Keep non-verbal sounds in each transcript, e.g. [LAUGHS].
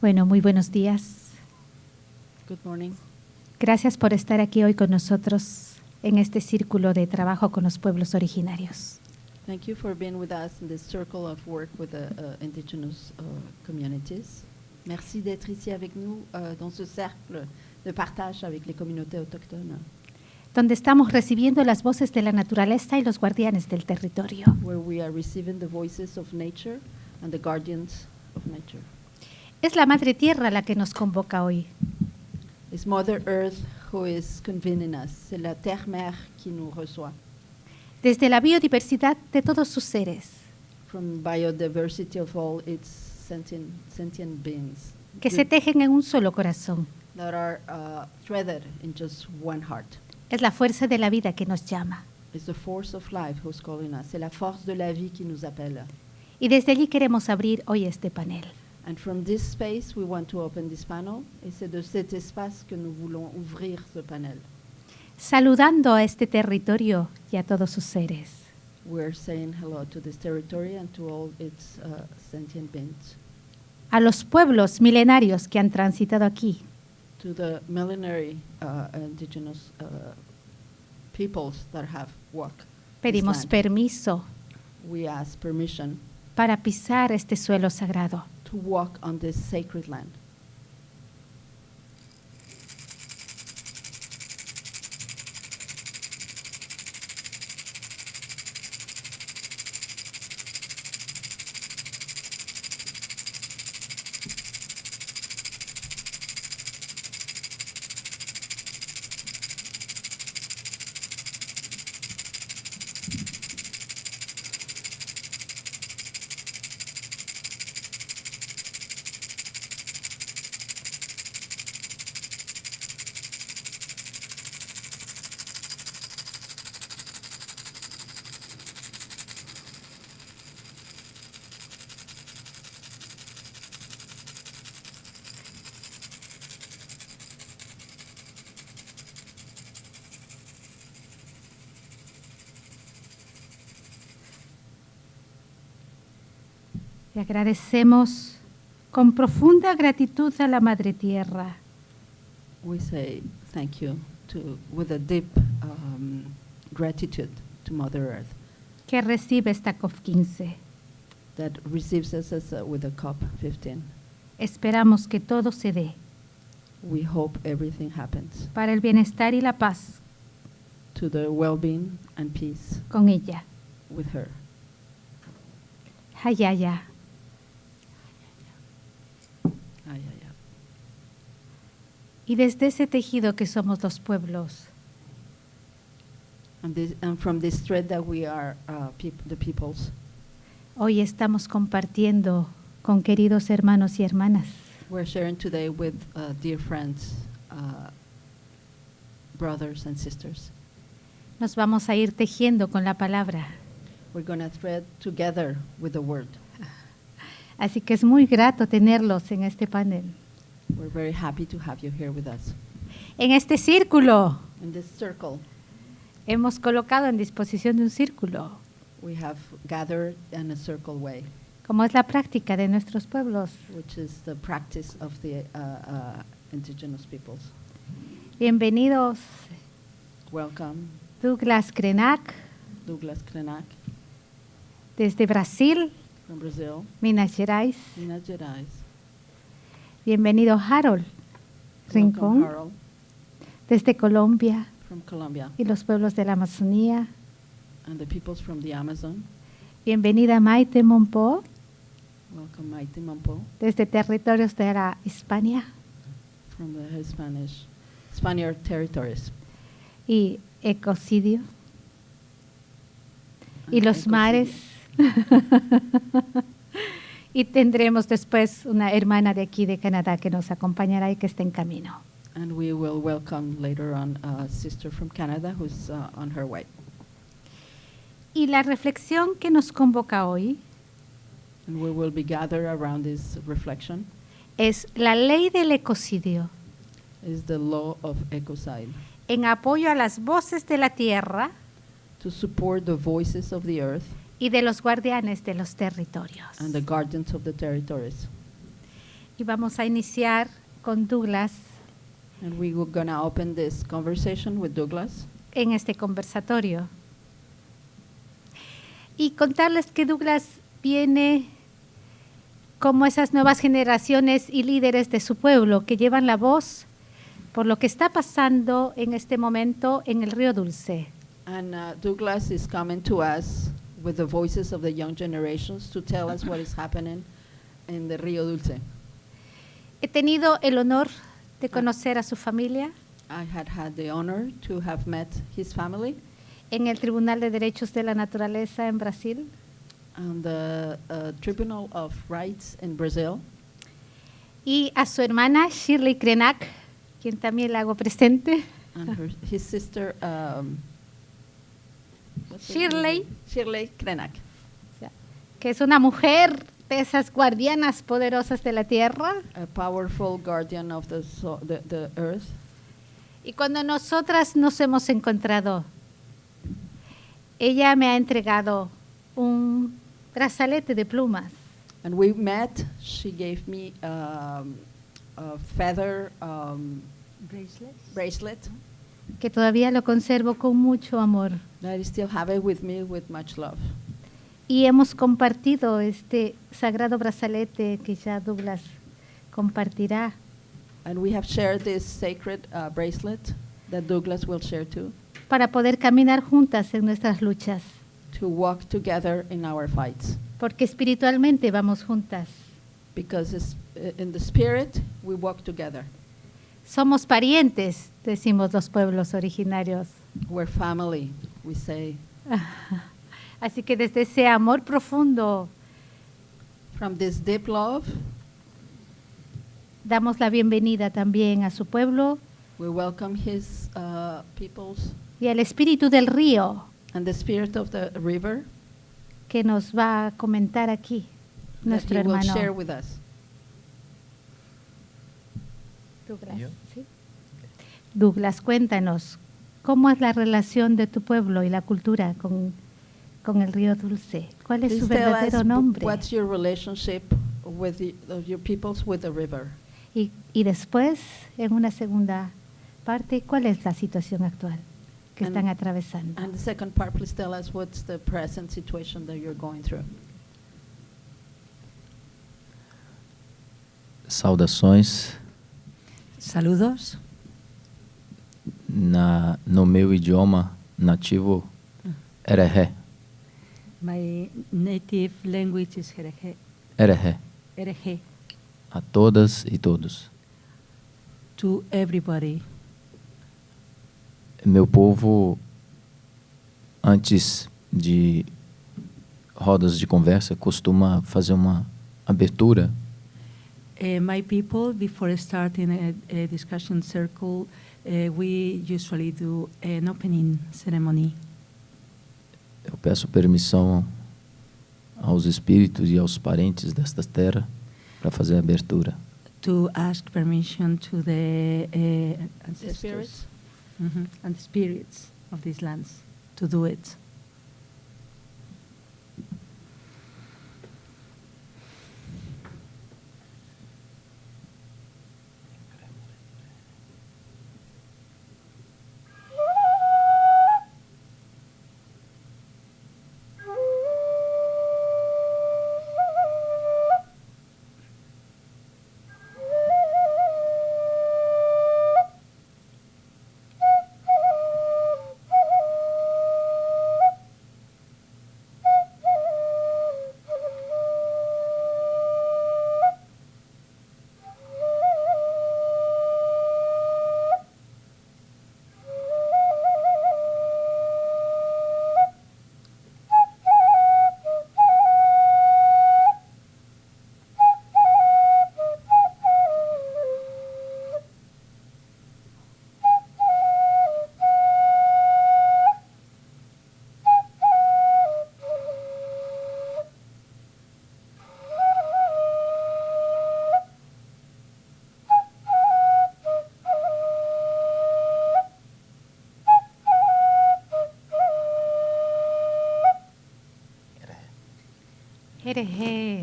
Bueno, muy buenos días. Good morning. Gracias por estar aquí hoy con nosotros en este círculo de trabajo con los pueblos originarios. Thank you for being with us in this circle of work with the uh, indigenous uh, communities. Merci d'être ici avec nous euh, dans ce cercle de partage avec les communautés autochtones, donde estamos recibiendo las voces de la naturaleza y los guardianes del territorio. where we are receiving the voices of nature and the guardians of nature. Es la Madre Tierra la que nos convoca hoy. It's Mother Earth who is convening us. C'est la Terre-Mère qui nous reçoit. Desde la biodiversidad de todos sus seres, From biodiversity of all its sentient, sentient beings que se tejen en un solo corazón. that are uh, threaded in just one heart. Es la fuerza de la vida que nos llama. It's the force of life who's calling us. C'est la force de la vie qui nous appelle. Y desde allí queremos abrir hoy este panel. And from this space, we want to open this panel. Et c'est de cet espace que nous voulons ouvrir ce panel. Saludando a este territorio y a todos sus seres. We're saying hello to this territory and to all its uh, sentient beings, A los pueblos milenarios que han transitado aquí. to the millenary uh, indigenous uh, peoples that have walked. Pedimos permiso We ask permission para pisar este suelo sagrado. To walk on this sacred land. Le agradecemos con profunda gratitud a la Madre Tierra We say thank you to, with a deep um, gratitude to Mother Earth que recibe esta COP15. that receives us as a, with a COP 15. Esperamos que todo se dé We hope everything happens para el bienestar y la paz to the well-being and peace con ella. with her. Hayaya. Ay, ay, ay. Y desde ese tejido que somos los pueblos, And, this, and from this thread that we are uh, peop- the peoples, hoy estamos compartiendo con queridos hermanos y hermanas we're sharing today with uh, dear friends, uh, brothers and sisters. Nos vamos a ir tejiendo con la palabra. We're going to thread together with the word. Así que es muy grato tenerlos en este panel. We're very happy to have you here with us. En este círculo, In this circle, hemos colocado en disposición de un círculo, we have gathered in a circle way, como es la práctica de nuestros pueblos. which is the practice of the uh, uh, indigenous peoples. Bienvenidos Welcome, Douglas Krenak Douglas Krenak desde Brasil, from Brazil, Minas Gerais. Minas Gerais. Bienvenido Harold Rincón Harold desde Colombia from Colombia, y los pueblos de la Amazonía. and the peoples from the Amazon. Bienvenida Maite Monpó Welcome, Maite Mampo desde territorios de la Hispania from the Spanish, Spaniard territories. y Ecocidio y and los Ecocidio. mares. [LAUGHS] y tendremos después una hermana de aquí de Canadá que nos acompañará y que está en camino. And we will welcome later on a sister from Canada who's uh, on her way. Y la reflexión que nos convoca hoy And we will be gathered around this reflection es la ley del ecocidio is the law of ecocide en apoyo a las voces de la tierra to support the voices of the earth y de los guardianes de los territorios. and the guardians of the territories. y vamos a iniciar con Douglas And we were to open this conversation with Douglas. en este conversatorio. Y contarles que Douglas viene como esas nuevas generaciones y líderes de su pueblo que llevan la voz por lo que está pasando en este momento en el río Dulce. And uh, Douglas is coming to us with the voices of the young generations to tell us what is happening in the Rio Dulce. He tenido el honor de conocer a su familia I had had the honor to have met his family en el Tribunal de Derechos de la Naturaleza en Brasil on the uh, Tribunal of Rights in Brazil y a su hermana Shirley Krenak, quien también la hago presente. and her, his sister um, Shirley. Shirley Krenak. que es una mujer de esas guardianas poderosas de la tierra. a powerful guardian of the, so- the, the earth. Y cuando nosotras nos hemos encontrado, ella me ha entregado un brazalete de plumas And we met, she gave me um, a feather um, bracelet que todavía lo conservo con mucho amor. I still have it with me with much love. Y hemos compartido este sagrado brazalete que ya Douglas compartirá. And we have shared this sacred uh, bracelet that Douglas will share too, para poder caminar juntas en nuestras luchas, to walk together in our fights. porque espiritualmente vamos juntas. Because uh, in the spirit, we walk together. Somos parientes, decimos los pueblos originarios. We're family, we say. [LAUGHS] Así que desde ese amor profundo From this deep love, damos la bienvenida también a su pueblo we welcome his uh, peoples y al espíritu del río and the spirit of the river que nos va a comentar aquí that nuestro will hermano. share with us. Douglas, Yo. ¿sí? Douglas, cuéntanos, ¿cómo es la relación de tu pueblo y la cultura con, con el río Dulce? ¿Cuál es su Please us verdadero nombre? what's your relationship with the, of your peoples with the river. Y, y después, en una segunda parte, ¿cuál es la situación actual que And- están atravesando? And the second part, please tell us what's the present situation that you're going through. Saudações Saludos. na, no meu idioma nativo Erehé. My native language is Jerejé. Erehé. Erejé. A todas e todos. To everybody. Meu povo, antes de rodas de conversa, costuma fazer uma abertura Uh, my people, before starting a, a discussion circle, uh, we usually do an opening ceremony. Eu peço permissão aos espíritos e aos parentes desta terra para fazer a abertura. to ask permission to the uh, The ancestors spirits? Mhm, and the spirits of these lands to do it. Herehe.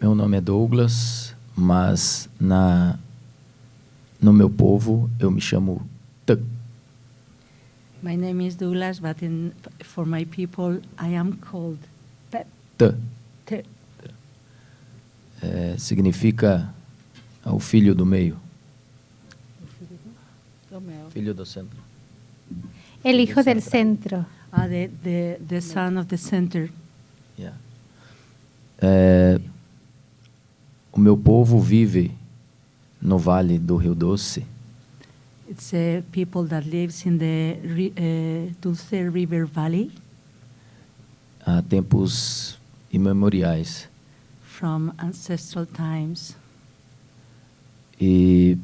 Meu nome é Douglas, mas na no meu povo eu me chamo Tuk. My name is Douglas, but in, for my people I am called Pep. T. T. É, significa é o filho do meio. O filho do, do Filho do centro. El hijo del centro. Ah, the, the, the son of the center. Yeah. É, o meu povo vive no Vale do Rio Doce It's uh, people that lives in the uh, Dulce River Valley há tempos imemoriais. from ancestral times. E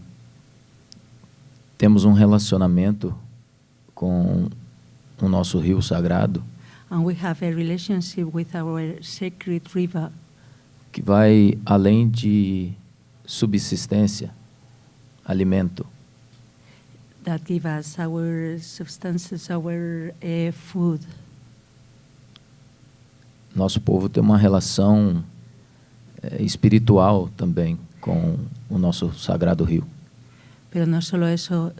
temos um relacionamento com o nosso rio sagrado And we have a relationship with our sacred river que vai além de subsistência, alimento. that give us our substances, our uh, food. Nosso povo tem uma relação eh, espiritual também com o nosso sagrado rio. Pero no solo eso,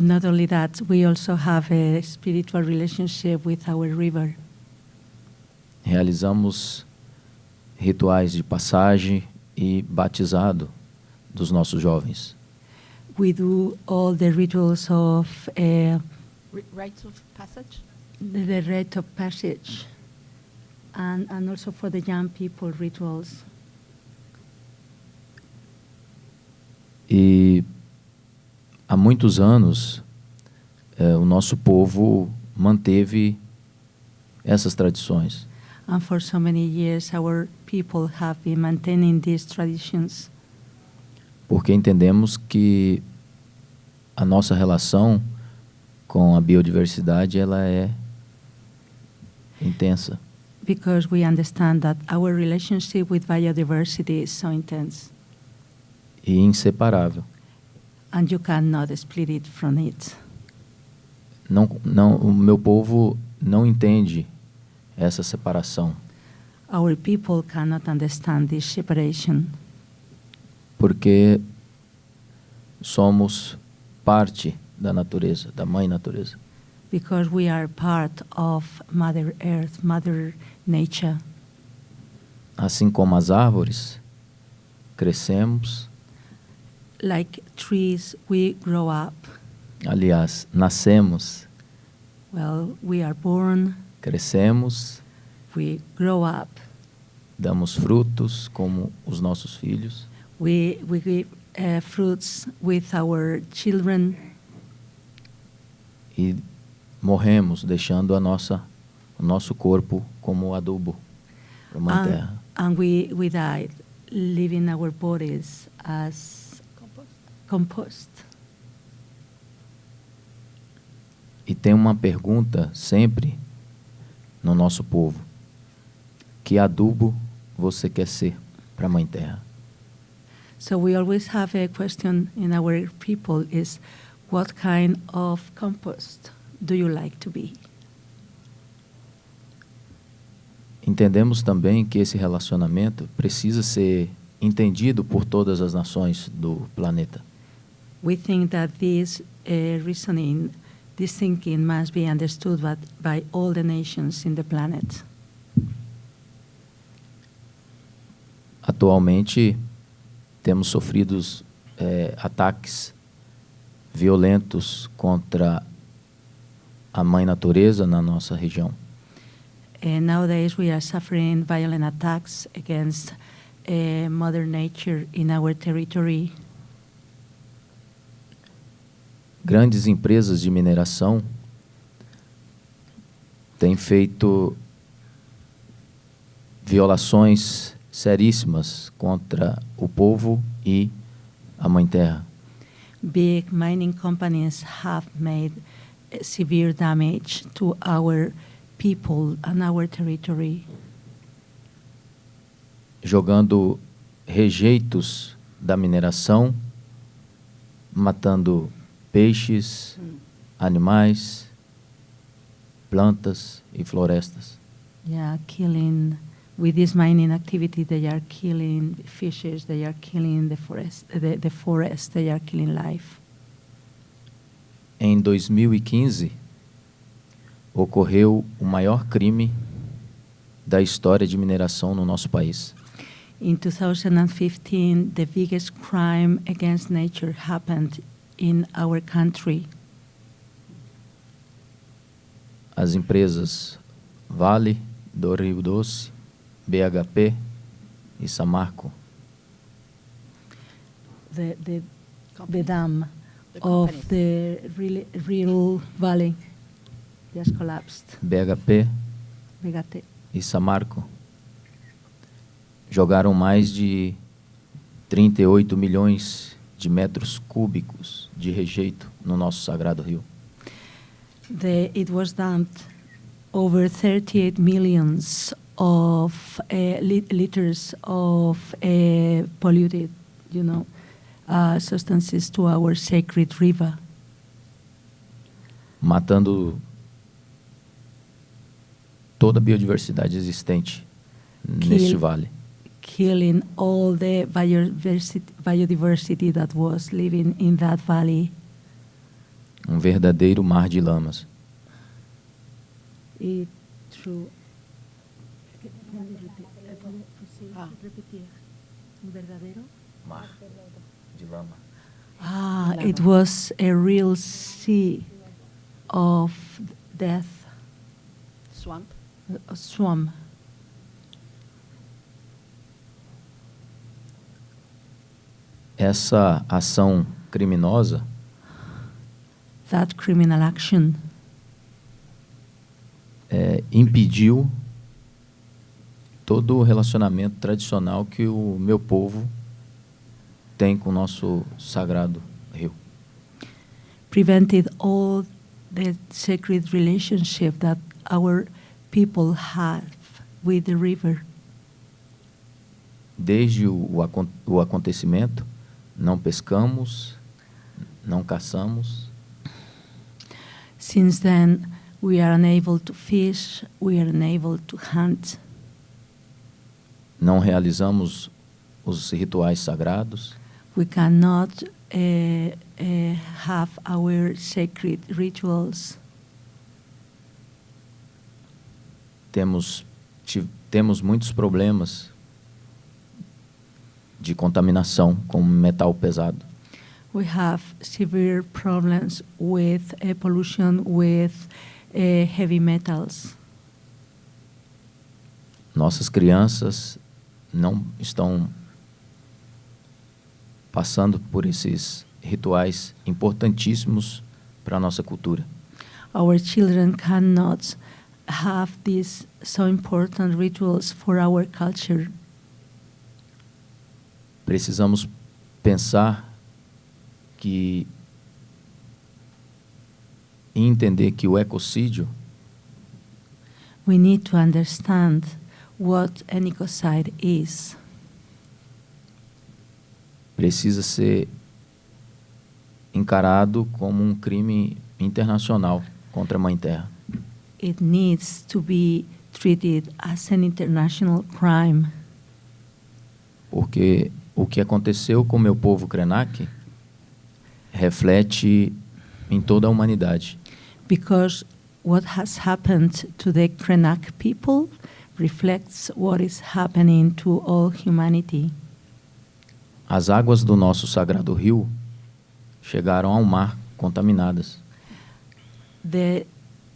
not only that, we also have a spiritual relationship with our river. Realizamos rituais de passagem e batizado dos nossos jovens. We do all the rituals of uh, rites of passage? the, the rite of passage, and, and also for the young people rituals. Há muitos anos eh, o nosso povo manteve essas tradições. And for so many years, our people have been maintaining these traditions porque entendemos que a nossa relação com a biodiversidade ela é intensa because we understand that our relationship with biodiversity is so intense, e inseparável. And you cannot split it from it. Não, não, o meu povo não entende essa separação, Our people cannot understand this separation porque somos parte da natureza, da mãe natureza. because we are part of Mother Earth, Mother Nature. Assim como as árvores, crescemos, Like trees, we grow up. aliás, nascemos, Well, we are born, crescemos, we grow up, damos frutos como os nossos filhos. we, we give uh, fruits with our children, e morremos, deixando a nossa, o nosso corpo como adubo para and, Terra. and we, we died, leaving our bodies as compost. E tem uma pergunta sempre no nosso povo: que adubo você quer ser para a Mãe Terra? So we always have a question in our people is what kind of compost do you like to be? Entendemos também que esse relacionamento precisa ser entendido por todas as nações do planeta. We think that this uh, reasoning, this thinking must be understood by, by all the nations in the planet. Atualmente, temos sofrido eh, ataques violentos contra a Mãe Natureza na nossa região. And nowadays we are suffering violent attacks against uh, Mother Nature in our territory. Grandes empresas de mineração têm feito violações seríssimas contra o povo e a Mãe Terra. Big mining companies have made severe damage to our people and our territory, jogando rejeitos da mineração, matando peixes, animais, plantas e florestas. yeah, killing with this mining activity, they are killing fishes, they are killing the forest, the, the forest, they are killing life. Em 2015, ocorreu o maior crime da história de mineração no nosso país. In 2015, the biggest crime against nature happened in our country. As empresas Vale do Rio Doce, BHP e Samarco The, the, the dam The of the real, real valley just collapsed. BHP Fíjate. e Samarco jogaram mais de 38 milhões de metros cúbicos de rejeito no nosso sagrado rio. The, it was dumped over 38 millions of uh, lit- liters of uh, polluted, you know, uh, substances to our sacred river, matando toda a biodiversidade existente neste vale. Killing all the biodiversity, biodiversity that was living in that valley. Um verdadeiro mar de lamas. It true. Ah. Mar de lama. Ah, it was a real sea of death, Swamp. a swamp. Essa ação criminosa That criminal action é, impediu todo o relacionamento tradicional que o meu povo tem com o nosso sagrado rio. prevented all the sacred relationship that our people have with the river. Desde o, o acon- o acontecimento, não pescamos, não caçamos, Since then, we are unable to fish, we are unable to hunt, não realizamos os rituais sagrados, we cannot uh, uh, have our sacred rituals. temos, temos muitos problemas de contaminação com metal pesado. We have severe problems with uh, pollution with uh, heavy metals. Nossas crianças não estão passando por esses rituais importantíssimos para a nossa cultura. Our children cannot have these so important rituals for our culture. Precisamos pensar que e entender que o ecocídio We need to understand what an ecocide is. precisa ser encarado como um crime internacional contra a Mãe Terra. It needs to be treated as an international crime Porque o que aconteceu com o meu povo Krenak reflete em toda a humanidade. because what has happened to the Krenak people reflects what is happening to all humanity. As águas do nosso sagrado rio chegaram ao mar contaminadas. The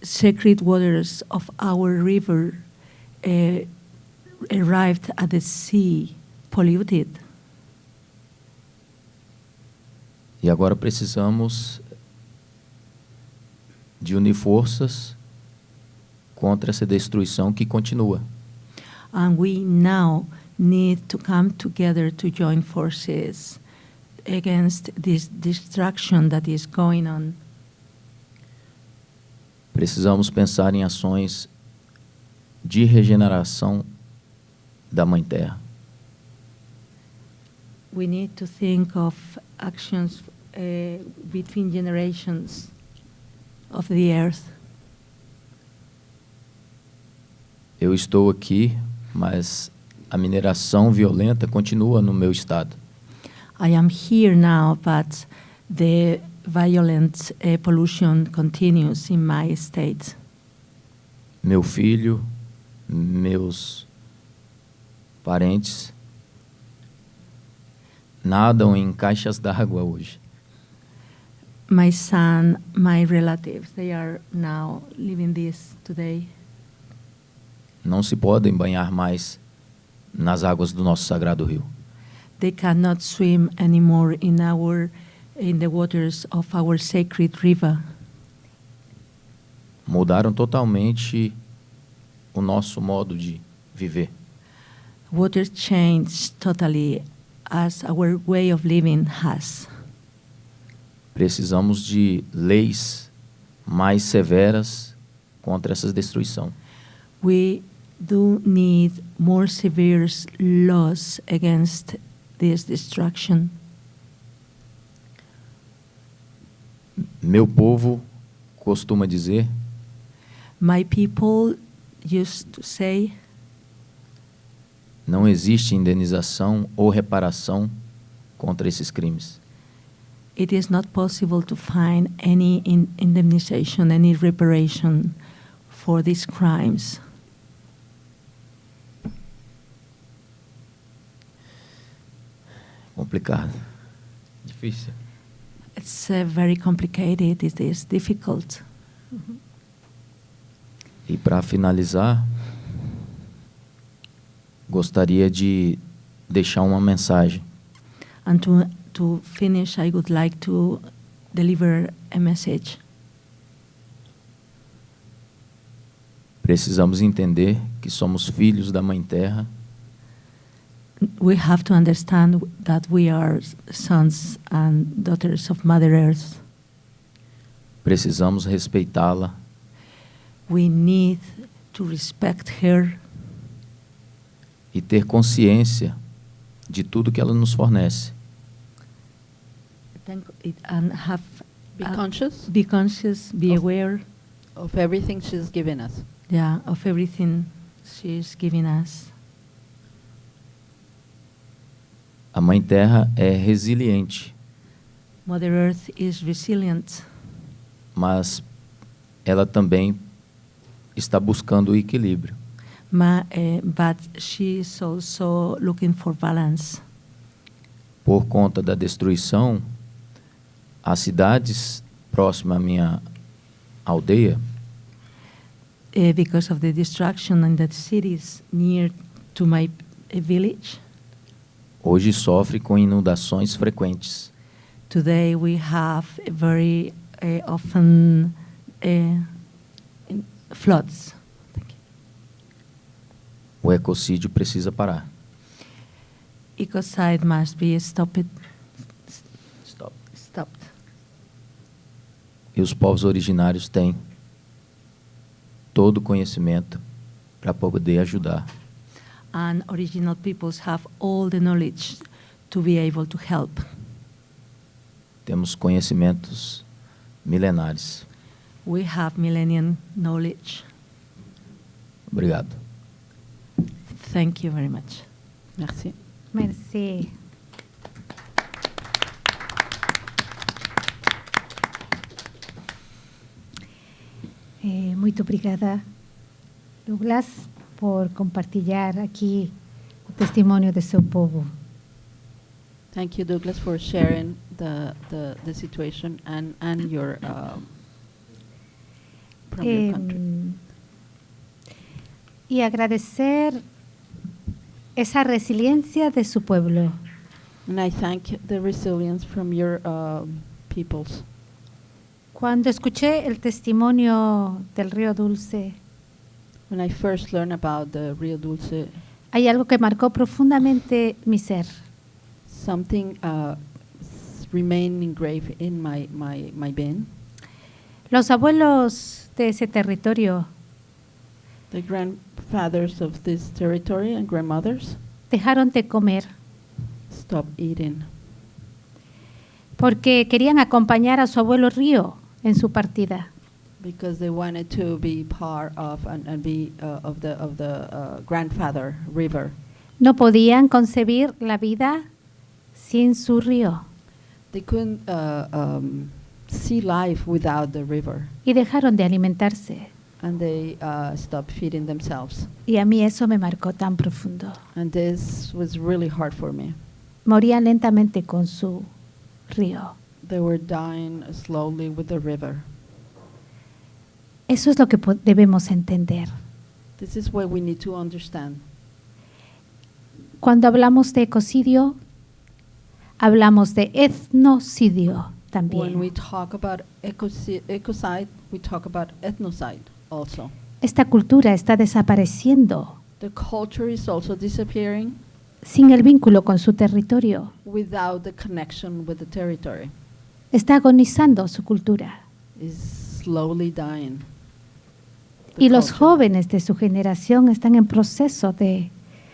sacred waters of our river uh, arrived at the sea polluted. E agora precisamos de unir forças contra essa destruição que continua. And we now need to come together to join forces against this destruction that is going on. Precisamos pensar em ações de regeneração da Mãe Terra. We need to think of actions uh, between generations of the earth. Eu estou aqui mas a mineração violenta continua no meu estado. I am here now, but the violent uh, pollution continues in my state. Meu filho, meus parentes nadam em caixas d'água hoje. My son, my relatives, they are now living this today. Não se podem banhar mais nas águas do nosso sagrado rio. They cannot swim anymore in our in the waters of our sacred river. Mudaram totalmente o nosso modo de viver. Water changed totally as our way of living has. Precisamos de leis mais severas contra essa destruição. We do need more severe laws against this destruction. Meu povo costuma dizer My people used to say não existe indenização ou reparação contra esses crimes. It is not possible to find any in indemnization, any reparation for these crimes. Complicado. Difícil. It's uh, very complicated, it is difficult. E para finalizar, gostaria de deixar uma mensagem. And to, to finish, I would like to deliver a message. Precisamos entender que somos filhos da Mãe Terra We have to understand that we are sons and daughters of Mother Earth. Precisamos respeitá-la We need to respect her e ter consciência de tudo que ela nos fornece. Thank it, and have Be uh, conscious be conscious, be Of- aware, of everything she's given us. yeah, of everything she's giving us. A Mãe Terra é resiliente, Mother Earth is resilient, mas ela também está buscando o equilíbrio. ma, uh, but she is also looking for balance. Por conta da destruição, as cidades próximas à minha aldeia Uh, because of the destruction in the cities near to my village, hoje sofrem com inundações frequentes. today we have very uh, often uh, floods. O ecocídio precisa parar. Ecocide must be. Stopped. E os povos originários têm todo o conhecimento para poder ajudar. And original peoples have all the knowledge to be able to help. Temos conhecimentos milenares. We have millennium knowledge. Obrigado. Thank you very much. Merci. Merci. Eh, muito obrigada, Douglas, por compartilhar aqui o testemunho de seu povo. Thank you, Douglas, for sharing the, the, the situation and, and your um, from your country. Em, y agradecer esa resiliencia de su pueblo. And I thank the resilience from your um, peoples. Cuando escuché el testimonio del río Dulce, When I first learned about the Rio Dulce, hay algo que marcó profundamente mi ser. something uh, s- remained engraved in my, my, my being. Los abuelos de ese territorio The grandfathers of this territory and grandmothers dejaron de comer stopped eating porque querían acompañar a su abuelo río en su partida. because they wanted to be part of and, and be uh, of the of the uh, grandfather river. No podían concebir la vida sin su río They couldn't uh, um, see life without the river, y dejaron de alimentarse. and they uh, stopped feeding themselves. Y a mí eso me marcó tan profundo. And this was really hard for me. Morían lentamente con su río. They were dying slowly with the river. Eso es lo que debemos entender. This is what we need to understand. Cuando hablamos de ecocidio, hablamos de etnocidio When we talk about ecocide, we talk about ethnocide also. Esta cultura está desapareciendo The culture is also disappearing sin el vínculo con su territorio. without the connection with the territory. Está agonizando su cultura. Is slowly dying. The Y los jóvenes de su generación están en proceso de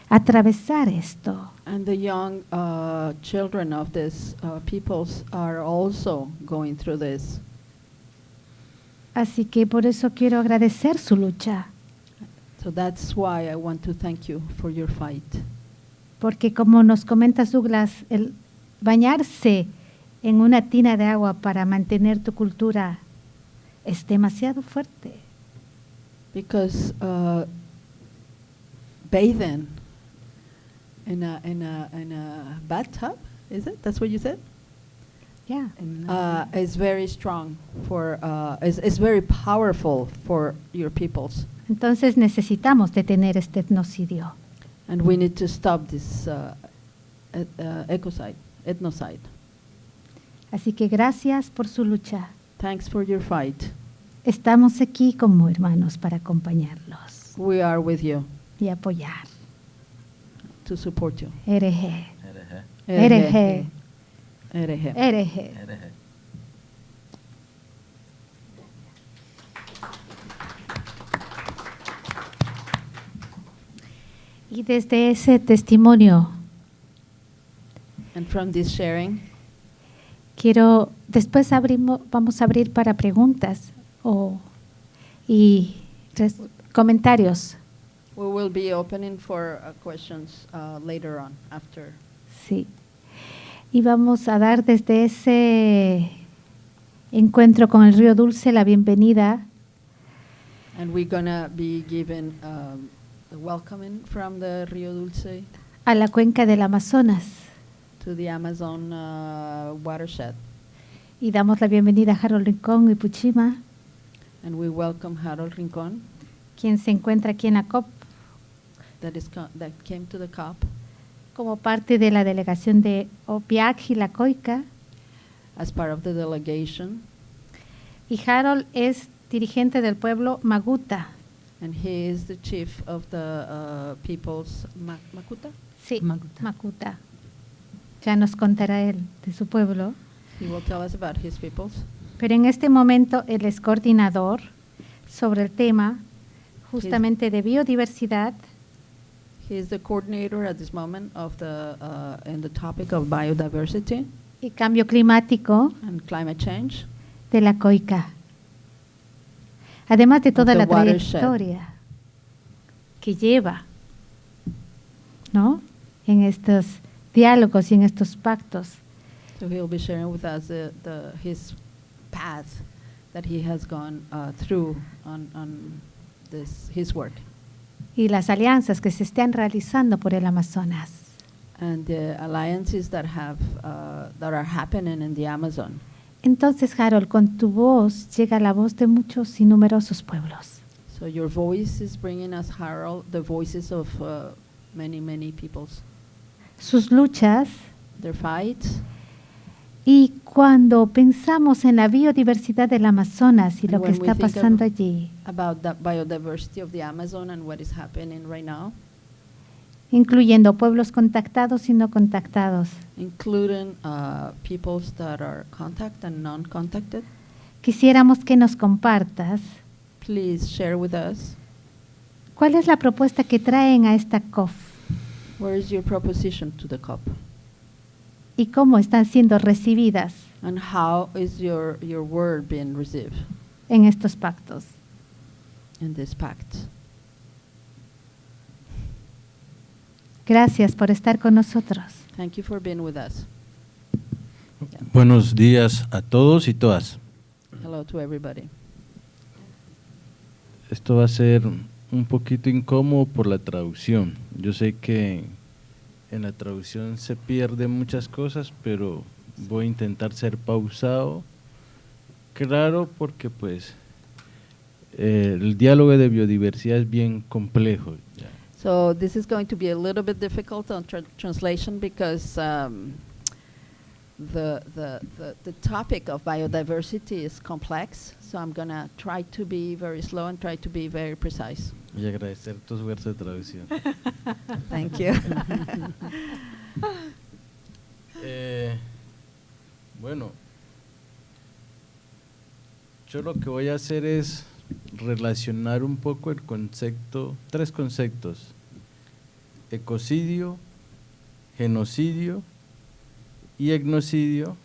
atravesar esto. And the young uh, children of these uh, peoples are also going through this. Así que por eso quiero agradecer su lucha, So that's why I want to thank you for your fight. porque como nos comenta Douglas, el bañarse en una tina de agua para mantener tu cultura es demasiado fuerte. Because uh, bathing in a, in, a, in a bathtub, is it? That's what you said? Yeah. Uh, is very strong for, uh, is, is very powerful for your peoples. Entonces necesitamos detener este etnocidio. And we need to stop this uh, et, uh, ecocide, ethnocide. Así que gracias por su lucha. Thanks for your fight. Estamos aquí como hermanos para acompañarlos We are with you y apoyar. to support you. RG. Ereje. RG. Ereje. RG. Y desde ese testimonio And from this sharing, quiero después abrimos vamos a abrir para preguntas o y res- comentarios. we will be opening for uh, questions uh, later on after. Sí. Y vamos a dar desde ese encuentro con el río Dulce la bienvenida And we're gonna be given um, the welcoming from the Rio Dulce a la cuenca del Amazonas to the Amazon uh, watershed. y damos la bienvenida a Harold Rincón y Puchima, And we welcome Harold Rincon quien se encuentra aquí en la COP that, is co- that came to the COP como parte de la delegación de OPIAC y la COICA. as part of the delegation. Y Harold es dirigente del pueblo Maguta. And he is the chief of the uh, people's Ma- Makuta. Sí, Maguta. Macuta. Ya nos contará él de su pueblo. He will tell us about his peoples. Pero en este momento él es coordinador sobre el tema justamente de biodiversidad He is the coordinator at this moment of the uh, in the topic of biodiversity y cambio climático and climate change. de la COICA. Además de toda la trayectoria que lleva, ¿no? En estos diálogos y en estos pactos. So he'll be sharing with us the, the, his path that he has gone uh, through on, on this, his work y las alianzas que se están realizando por el Amazonas. and the alliances that, have, uh, that are happening in the Amazon. Entonces, Harold, con tu voz llega la voz de muchos y numerosos pueblos. So your voice is bringing us, Harold, the voices of uh, many, many peoples, Sus luchas their fights. y cuando pensamos en la biodiversidad del Amazonas y And lo que está pasando allí, about the biodiversity of the Amazon and what is happening right now, incluyendo pueblos contactados y no contactados, including uh, that are contact and non-contacted. quisiéramos que nos compartas Please share with us cuál es la propuesta que traen a esta COF where is your proposition to the COP y cómo están siendo recibidas. and how is your, your word being received. en estos pactos. in this pact. Gracias por estar con nosotros. Thank you for being with us. Buenos días a todos y todas. Hello to everybody. Esto va a ser un poquito incómodo por la traducción. Yo sé que en la traducción se pierden muchas cosas, pero voy a intentar ser pausado, claro, porque pues el diálogo de biodiversidad es bien complejo. So this is going to be a little bit difficult on tra- translation because um, the, the, the, the topic of biodiversity is complex. So I'm going to try to be very slow and try to be very precise. Y agradecer tu esfuerzo de traducción. [LAUGHS] Thank you. [LAUGHS] Eh, bueno, yo lo que voy a hacer es relacionar un poco el concepto, tres conceptos, ecocidio, genocidio y etnocidio,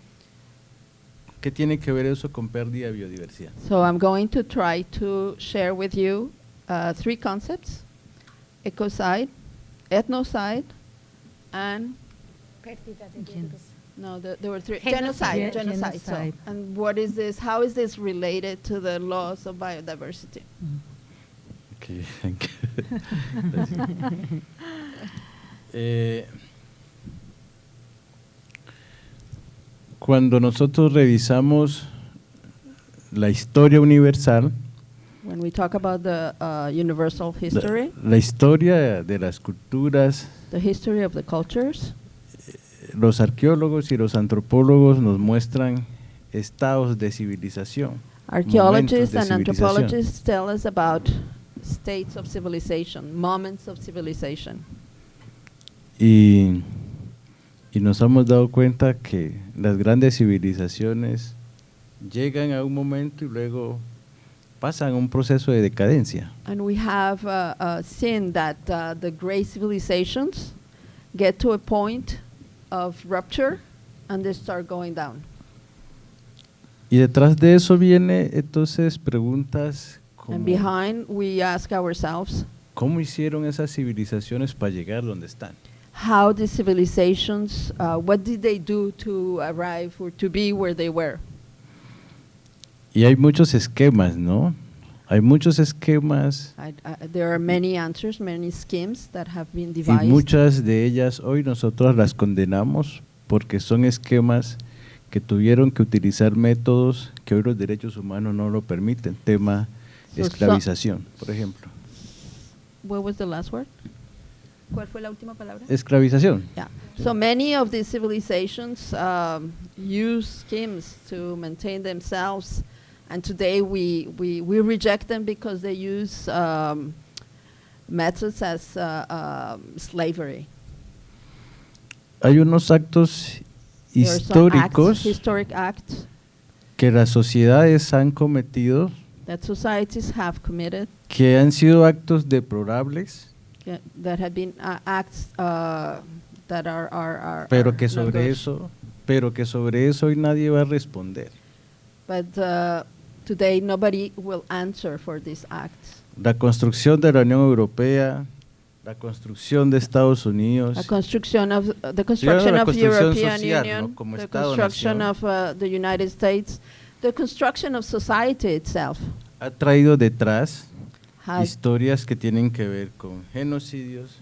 ¿qué tiene que ver eso con pérdida de biodiversidad? So I'm going to try to share with you uh, three concepts, ecocide, ethnocide, and No, the, there were three. Genocide. Genocide. Ge- Genocide. So, and what is this? How is this related to the laws of biodiversity? Ok, [LAUGHS] thank you. [LAUGHS] Gracias. [LAUGHS] cuando nosotros revisamos la historia universal, When we talk about the uh, universal la, history, la historia de las culturas, the history of the cultures, los arqueólogos y los antropólogos nos muestran estados de civilización. archaeologists de and civilización. anthropologists tell us about states of civilization, moments of civilization. Y, y nos hemos dado cuenta que las grandes civilizaciones llegan a un momento y luego pasan a un proceso de decadencia. And we have uh, uh, seen that uh, the great civilizations get to a point of rupture and they start going down. Y detrás de eso viene entonces preguntas como And behind, we ask ourselves ¿cómo hicieron esas civilizaciones para llegar donde están? How the civilizations, uh, what did they do to arrive or to be where they were? Y hay muchos esquemas, ¿no? Hay muchos esquemas I, I, there are many answers, many schemes that have been y devised. muchas de ellas hoy nosotros las condenamos porque son esquemas que tuvieron que utilizar métodos que hoy los derechos humanos no lo permiten, tema So so- esclavización, por ejemplo. What was the last word? ¿Cuál fue la última palabra? Esclavización. Yeah. So many of these civilizations um, use schemes to maintain themselves, and today we, we, we reject them because they use um, methods as uh, um, slavery. Hay unos actos acts, históricos historic acts que las sociedades han cometido that societies have committed que han sido actos deplorables, yeah, that have been uh, acts uh, that are, are, are pero que sobre eso, pero que sobre eso hoy nadie va a responder. But uh, today nobody will answer for these acts. La construcción de la Unión Europea, la construcción de Estados Unidos, A construction of uh, the construction la of construcción European social, Union, ¿no? Como the Estado, construction nación. of uh, the United States, the construction of society itself ha traído detrás historias que tienen que ver con genocidios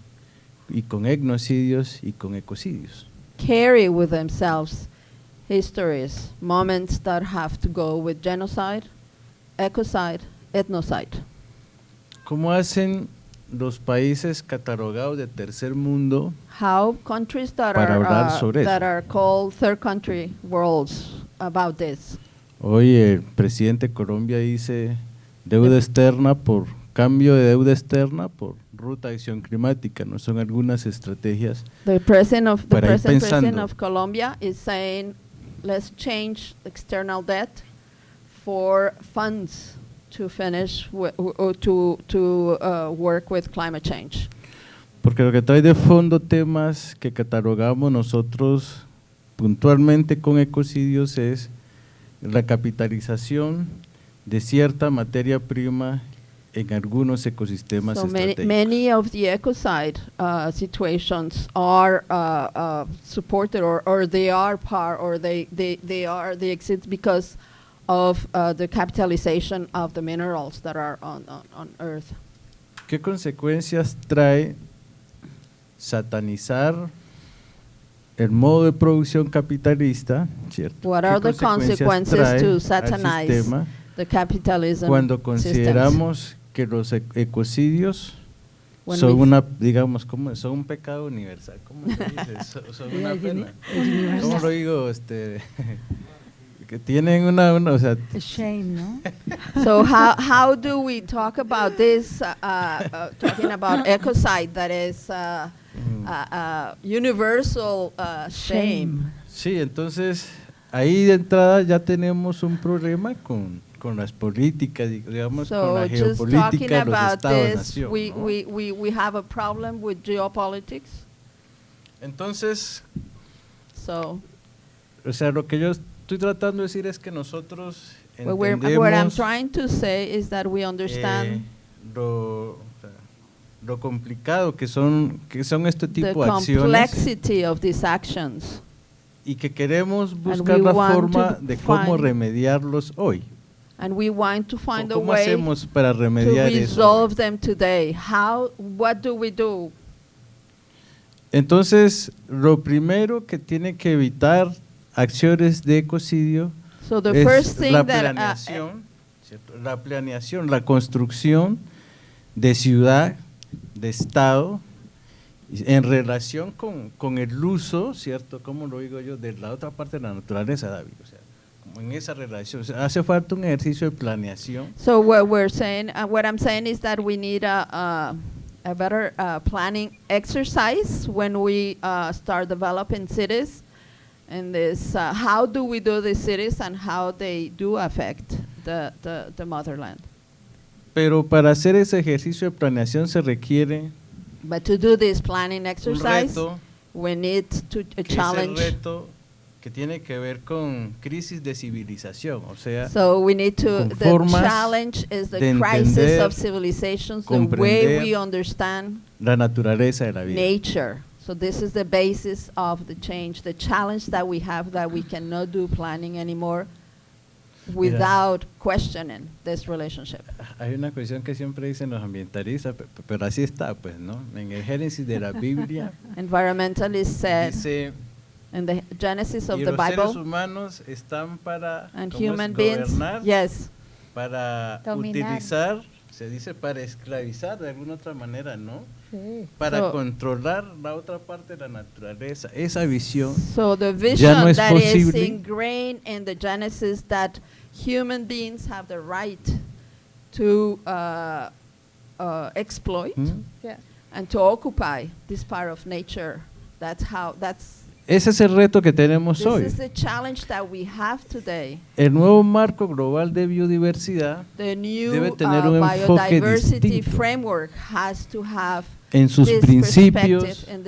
y con etnocidios y con ecocidios. carry with themselves histories, moments that have to go with genocide, ecocide, ethnocide. ¿Cómo hacen los países catalogados de tercer mundo How countries that Para are hablar uh, sobre that eso. are called third country worlds about this? Hoy el presidente de Colombia dice deuda externa por cambio de deuda externa por ruta de acción climática, no son algunas estrategias. The president of the present president of Colombia is saying, let's change external debt for funds to finish or to to uh, work with climate change. Porque lo que trae de fondo temas que catalogamos nosotros puntualmente con ecocidios es la capitalización de cierta materia prima en algunos ecosistemas So many, estratégicos. many of the ecocide uh, situations are uh, uh, supported or, or they are par or they, they, they are they exist because of uh, the capitalization of the minerals that are on, on, on Earth. ¿Qué consecuencias trae satanizar el modo de producción capitalista, ¿cierto? What ¿Qué are the consequences to satanize The capitalism cuando systems. Que los ec- ecocidios son una, digamos, ¿cómo? son un pecado universal. ¿Cómo se dice? [LAUGHS] So- son Yeah, una uni- pena. es universal. ¿Cómo lo digo? Este, [LAUGHS] que tienen una, una, o sea, A shame, no? [LAUGHS] So how how do we talk about this? Uh, uh, talking about ecocide, that is uh, Mm. uh, uh, universal uh, shame. Sí, entonces ahí de entrada ya tenemos un problema con, con las políticas, di- digamos, con So la just talking geopolítica de los Estados-nación. we, ¿no? we, we, we have a problem with geopolitics. Entonces, So o sea, lo que yo estoy tratando de decir es que nosotros we're, entendemos what I'm trying to say is that we eh, understand lo, o sea, lo complicado que son, que son este the tipo de acciones complexity of these actions. y que queremos buscar la forma de cómo remediarlos hoy. And we want to find a ¿Cómo way hacemos para to remediar eso? resolve them today. How, what do we do? Entonces, lo primero que tiene que evitar acciones de ecocidio So the es first thing la that, uh, planeación, la planeación, la construcción de ciudad, de estado, en relación con, con el uso, ¿cierto? Como lo digo yo, de la otra parte de la naturaleza, David. O sea, como en esa relación. O sea, hace falta un ejercicio de planeación So what we're saying, uh, what I'm saying is that we need a, a, a better uh, planning exercise when we uh, start developing cities. And this, uh, how do we do the cities and how they do affect the, the, the motherland? Pero para hacer ese ejercicio de planeación se requiere But to do this planning un exercise, reto, we need to a que es el challenge. reto que tiene que ver con crisis de civilización, o sea, So we need to, the challenge is the de crisis entender, of civilizations, the way we understand la naturaleza de la vida. nature. So this is the basis of the change, the challenge that we have that we cannot do planning anymore without questioning this relationship. Hay una cuestión que siempre dicen los ambientalistas, pe- pe- pero así está, pues, ¿no? En el Génesis de la Biblia [LAUGHS] Environmentalists said dice, in the Genesis of y the los seres Bible, humanos están para and ¿cómo es? human beings, gobernar, yes, para Dominar. utilizar, se dice para esclavizar de alguna otra manera, ¿no? Para So- controlar la otra parte de la naturaleza. Esa visión So the Ya vision no es that is posible. ingrained in the Genesis that human beings have the right to uh, uh, exploit ¿Mm? and to occupy this part of nature. That's how. That's Ese es el reto que tenemos this hoy. is the challenge that we have today. El nuevo marco global de biodiversidad The new Debe tener uh, un enfoque biodiversity distinto. framework has to have en sus this principios, and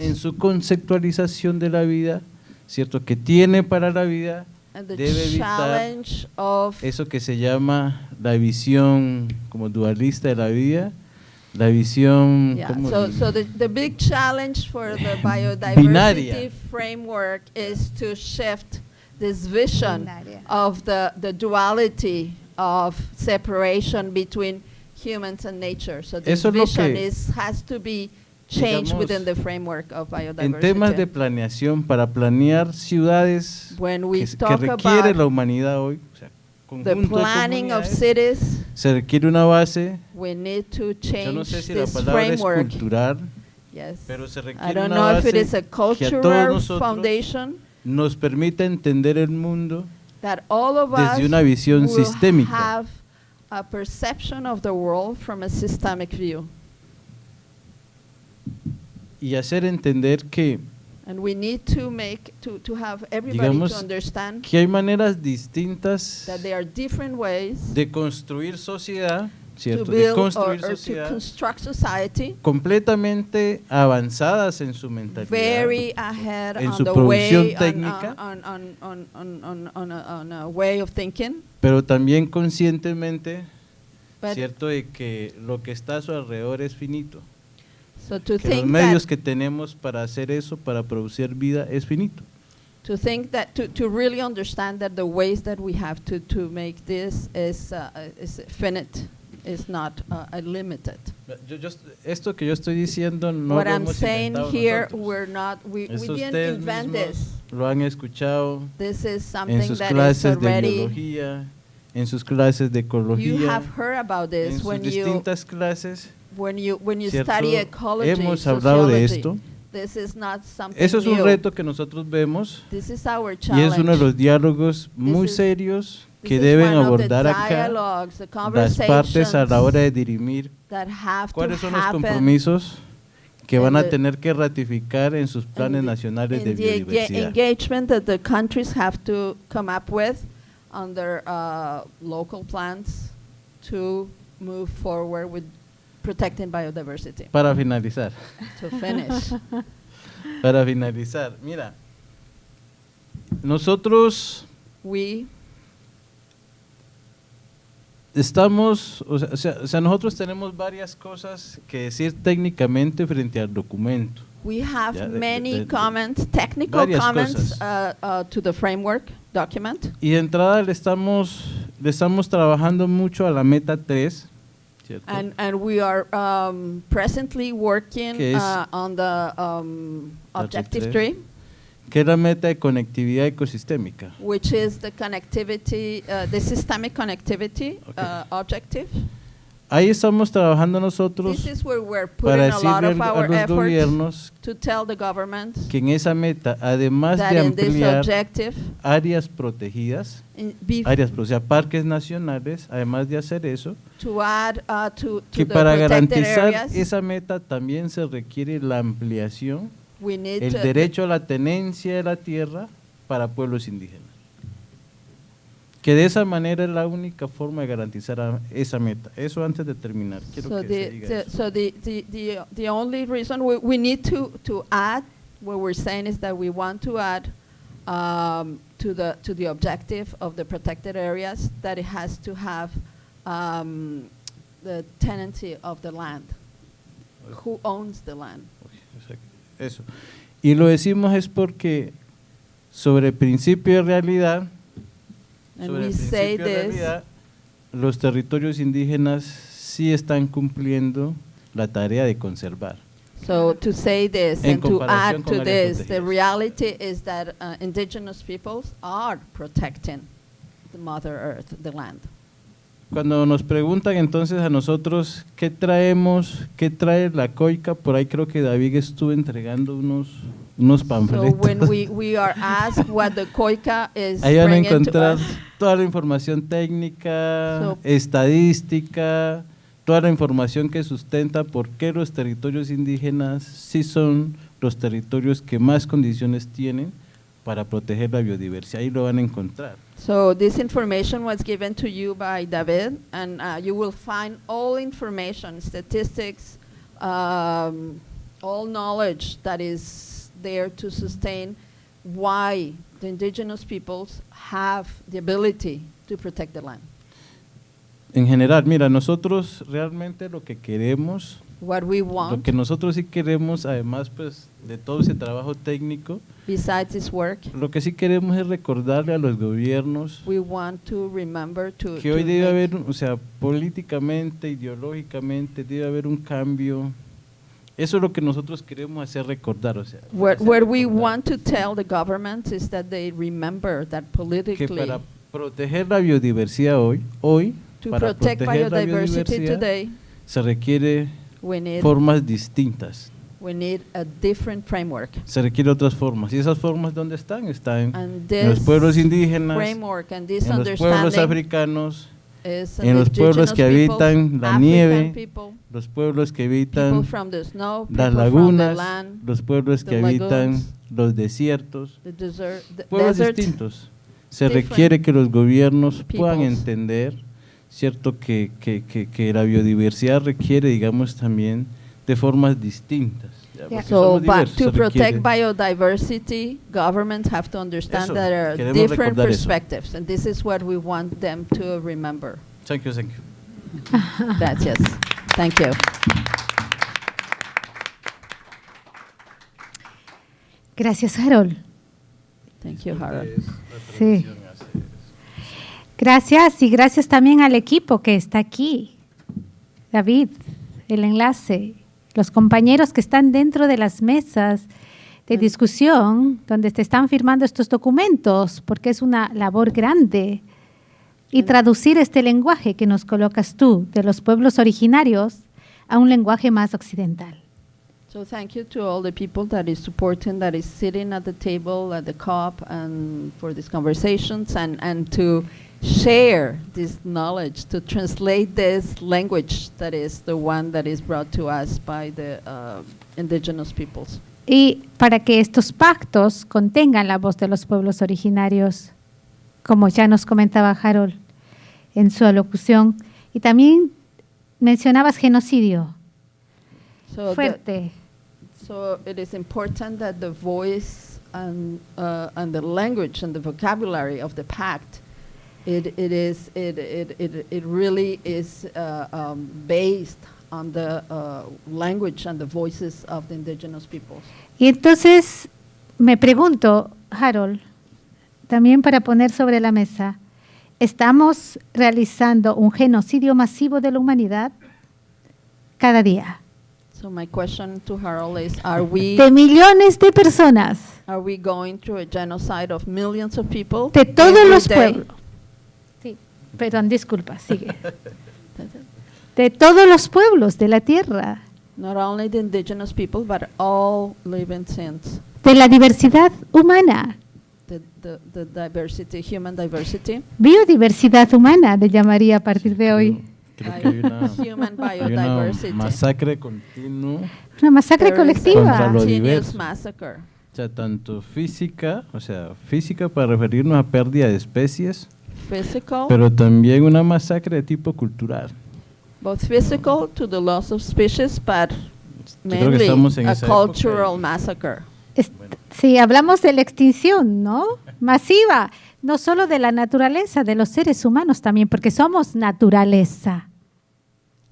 en- su conceptualización de la vida, ¿cierto? Que tiene para la vida and the debe evitar challenge of eso que se llama la visión como dualista de la vida, la visión Yeah, ¿cómo so, so the, the big challenge for the [LAUGHS] biodiversity Binaria. framework is to shift this vision Binaria. of the, the duality of separation between humans and nature. So this Eso vision que, is, has to be changed digamos, within the framework of en biodiversity. temas de planeación para planear ciudades When we que, que talk requiere la about humanidad hoy, o sea, the planning of cities, se requiere una base, we need to yo no change sé si la this palabra es framework. cultural, Yes. pero se I requiere don't una know if base it is a que a todos cultural nosotros foundation nos permita entender el mundo that all of desde us una visión sistémica. have a perception of the world from a systemic view. y hacer entender que, And we need to make, to, to have everybody Digamos to understand que hay maneras distintas that there are different ways de construir sociedad, to ¿cierto? De construir sociedad construct society completamente avanzadas en su mentalidad, very ahead en on su the producción técnica. pero también conscientemente, cierto, de que lo que está a su alrededor es finito. So to Que los think medios that, que tenemos para hacer eso, para producir vida, es finito. to think that, to, to really understand that the ways that we have to, to make this is, uh, is finite, is not uh, limited. Yo- yo est- esto que yo estoy diciendo no What lo I'm hemos saying here, nosotros. we're not, we, we didn't invent this. lo han escuchado This is en something sus that is clases de already, biología, en sus clases de you ecología, have heard about en this sus when you, distintas clases. When you, when you study ecology, Hemos hablado de esto. This is not something Eso es un new. reto que nosotros vemos This is our y challenge. es uno de los diálogos muy is- serios This que is deben abordar acá las partes a la hora de dirimir that have cuáles to son los compromisos que van a the- tener que ratificar en sus planes nacionales de biodiversidad. engagement that the countries have to come up with on their uh, local plans to move forward with protecting biodiversity. Para finalizar, to finish, [LAUGHS] para finalizar, mira, nosotros we estamos, o sea, o sea- nosotros tenemos varias cosas que decir técnicamente frente al documento. we have Ya, many de- de- comments, technical comments uh, uh, to the framework document. Y de entrada le estamos, le estamos trabajando mucho a la meta 3, ¿cierto? And, and we are um, presently working uh, on the um, Objective tres. 3, que es la meta de conectividad ecosistémica. which is the connectivity, uh, the systemic connectivity Okay. uh, objective. Ahí estamos trabajando nosotros para decirle a los gobiernos to tell the government que en esa meta, además de ampliar objective, áreas protegidas, áreas, o sea, parques nacionales, además de hacer eso, to add uh, to, to que para garantizar areas, esa meta también se requiere la ampliación, el derecho a la tenencia de la tierra para pueblos indígenas. Que de esa manera es la única forma de garantizar esa meta. Eso antes de terminar. Quiero So que se the, diga the, eso. so the, the, the, the only reason we, we need to, to add, what we're saying is that we want to add um, to the, to the objective of the protected areas that it has to have um, the tenancy of the land. Who owns the land? Eso. Y lo decimos es porque sobre principio de realidad, And sobre we el say principio de this, realidad, los territorios indígenas sí están cumpliendo la tarea de conservar. so to say this En and to add to this, the reality is that uh, indigenous peoples are protecting the Mother Earth, the land. Cuando nos preguntan entonces a nosotros qué traemos, qué trae la COICA, por ahí creo que David estuvo entregando unos, unos So panfletos. when we, we are asked what the COICA is Ahí van a encontrar toda la información técnica, So- estadística, toda la información que sustenta por qué los territorios indígenas sí son los territorios que más condiciones tienen para proteger la biodiversidad. Ahí lo van a encontrar. so this information was given to you by David, and uh, you will find all information, statistics, um, all knowledge that is there to sustain why the indigenous peoples have the ability to protect the land. En general, mira, nosotros realmente lo que queremos, What we lo want, que nosotros sí queremos, además pues de todo ese trabajo técnico, besides this work, lo que sí queremos es recordarle a los gobiernos we want to remember to, que to hoy debe make- haber, o sea, políticamente, ideológicamente, debe haber un cambio. Eso es lo que nosotros queremos hacer recordar, o sea, What, what we want to tell the government is that they remember that que politically, para proteger la biodiversidad hoy, hoy, to para protect proteger la biodiversidad, today, se requiere we need, formas distintas, we need a different framework. se requiere otras formas. ¿Y esas formas dónde están? Están And en los pueblos indígenas, en los pueblos africanos, en los pueblos que habitan la nieve, los pueblos que habitan las lagunas, los pueblos que habitan los desiertos, the desert, the pueblos distintos. [LAUGHS] Se requiere que los gobiernos puedan entender, cierto, que, que, que, que la biodiversidad requiere, digamos, también de formas distintas. Yeah. So, but to protect biodiversity, governments have to understand Eso, that there are queremos different recordar eso. perspectives, and this is what we want them to remember. Thank you, thank you. [LAUGHS] Gracias. Thank you. Gracias, Harold. Thank you, Harold. Sí. Gracias y gracias también al equipo que está aquí. David, el enlace, los compañeros que están dentro de las mesas de discusión donde te están firmando estos documentos, porque es una labor grande. Y traducir este lenguaje que nos colocas tú de los pueblos originarios a un lenguaje más occidental. So thank you to all the people that is supporting, that is sitting at the table, at the COP, and for these conversations, and, and to share this knowledge, to translate this language that is the one that is brought to us by the uh, indigenous peoples. Y para que estos pactos contengan la voz de los pueblos originarios, como ya nos comentaba Harold en su alocución. Y también mencionabas genocidio. So, the, Fuerte. so it is important that the voice and, uh, and the language and the vocabulary of the pact, it, it is it, it, it, it really is uh, um, based on the uh, language and the voices of the indigenous peoples. Y entonces me pregunto, Harold, también para poner sobre la mesa, ¿estamos realizando un genocidio masivo de la humanidad cada día? So my question to Harold is: Are we De millones de personas, are we going through a genocide of millions of people? de todos los pueblos. Perdón, disculpa, sigue. De todos los pueblos de la tierra, Not only the indigenous people, but all living things. de la diversidad humana, The, the, the diversity, human diversity. biodiversidad humana, le llamaría a partir de hoy. Creo que hay una, [LAUGHS] Human hay una biodiversity. masacre continua, Una masacre Contra colectiva. lo continuous diverso. massacre. o sea, tanto física, o sea, física para referirnos a pérdida de especies, Physical, pero también una masacre de tipo cultural. both physical to the loss of species, but mainly estamos en a época cultural massacre. Sí, hablamos de la extinción, ¿no? [LAUGHS] Masiva, no solo de la naturaleza, de los seres humanos también, porque somos naturaleza.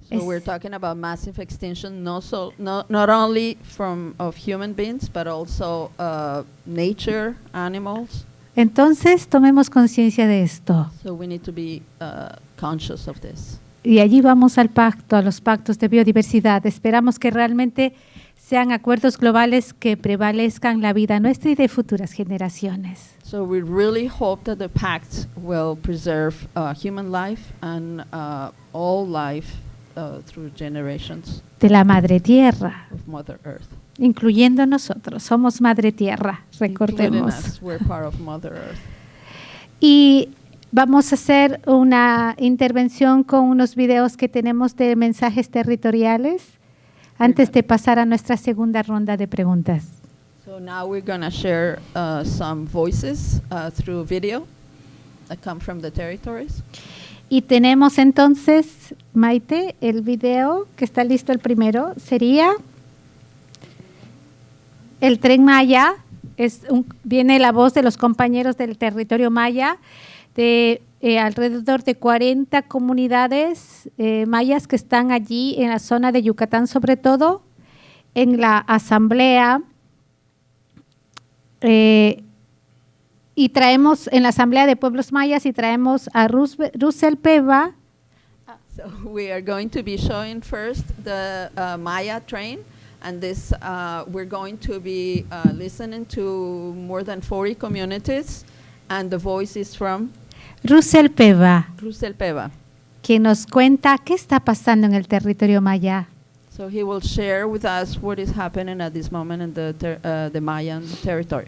So we're talking about massive extinction, not so not not only from of human beings, but also uh, nature, animals. Entonces, tomemos conciencia de esto. So we need to be uh, conscious of this. Y allí vamos al pacto, a los pactos de biodiversidad. Esperamos que realmente sean acuerdos globales que prevalezcan la vida nuestra y de futuras generaciones. So we really hope that the pact will preserve uh, human life and uh, all life uh, through generations De la madre tierra, of Mother Earth. Incluyendo nosotros. Somos madre tierra, recordemos. Y vamos a hacer una intervención con unos videos que tenemos de mensajes territoriales antes de pasar a nuestra segunda ronda de preguntas. So now we're going to share uh, some voices uh, through video that come from the territories. Y tenemos entonces, Maite, el video que está listo el primero, sería el tren Maya. Es un- viene la voz de los compañeros del territorio Maya, de eh, alrededor de 40 comunidades eh, mayas que están allí en la zona de Yucatán, sobre todo, en la asamblea. Eh, y traemos en la Asamblea de Pueblos Mayas y traemos a Russell Peva, So we are going to be showing first the uh, Maya train, and this uh, we're going to be uh, listening to more than 40 communities, and the voice is from Russell Peva, Rusel Peva. quien nos cuenta qué está pasando en el territorio maya. So he will share with us what is happening at this moment in the ter- uh, the Mayan territory.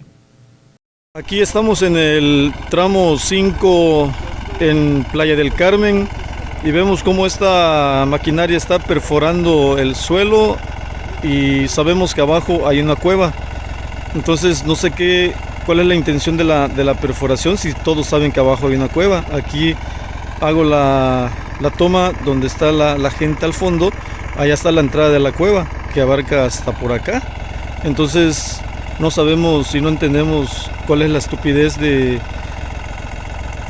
Aquí estamos en el tramo 5 en Playa del Carmen y vemos cómo esta maquinaria está perforando el suelo y sabemos que abajo hay una cueva. Entonces no sé qué, cuál es la intención de la, de la perforación, si todos saben que abajo hay una cueva. Aquí hago la, la toma donde está la, la gente al fondo, allá está la entrada de la cueva. que abarca hasta por acá. Entonces no sabemos y no entendemos cuál es la estupidez de,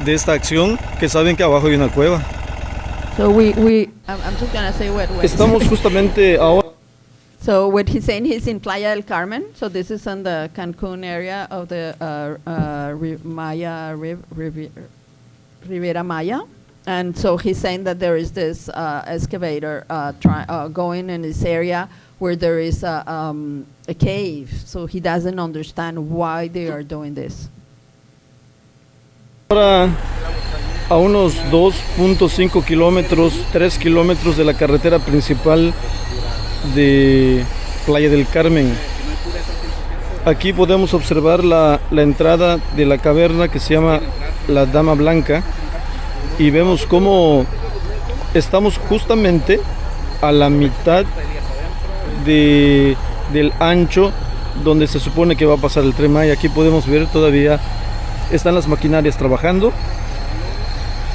de esta acción, que saben que abajo hay una cueva. So we, we I'm, I'm just gonna say what, what Estamos [LAUGHS] justamente ahora So what he's saying, he's in Playa del Carmen. So this is on the Cancun area of the uh, uh, Maya Riv- Maya. And so he's saying that there is this uh, excavator uh, uh, going in this area where there is a, um, a cave. So he doesn't understand why they are doing this. a unos 2.5 kilómetros, 3 kilómetros de la carretera principal de Playa del Carmen. Aquí podemos observar la, la entrada de la caverna que se llama la Dama Blanca y vemos cómo estamos justamente a la mitad de, del ancho donde se supone que va a pasar el tren Maya. Aquí podemos ver todavía están las maquinarias trabajando.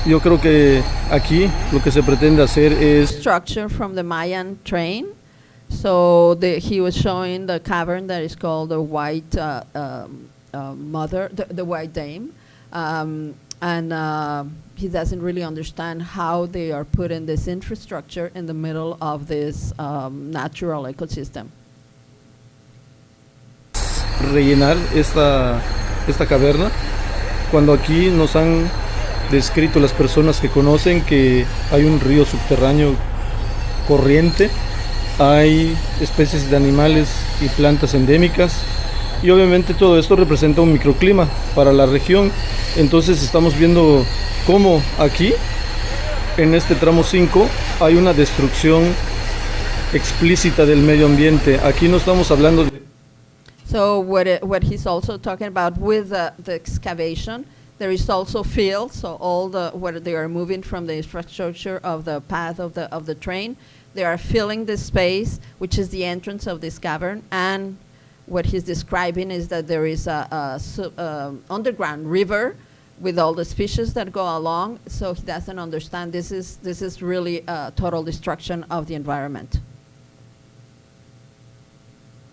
Yo creo que aquí lo que se pretende hacer es structure from the Mayan train. So the, he was showing the cavern that is called the White uh, um, uh, Mother, the, the White Dame, um, and uh, he doesn't really understand how they are putting this infrastructure in the middle of this um, natural ecosystem. rellenar esta, esta caverna cuando aquí nos han descrito las personas que conocen que hay un río subterráneo corriente, hay especies de animales y plantas endémicas y obviamente todo esto representa un microclima para la región. Entonces estamos viendo cómo aquí, en este tramo 5, hay una destrucción explícita del medio ambiente. Aquí no estamos hablando de So what, it, what he's also talking about with the, the excavation, there is also fill. So all the where they are moving from the infrastructure of the path of the of the train, they are filling the space, which is the entrance of this cavern. And what he's describing is that there is a, a um, underground river with all the species that go along. So he doesn't understand this is this is really a total destruction of the environment.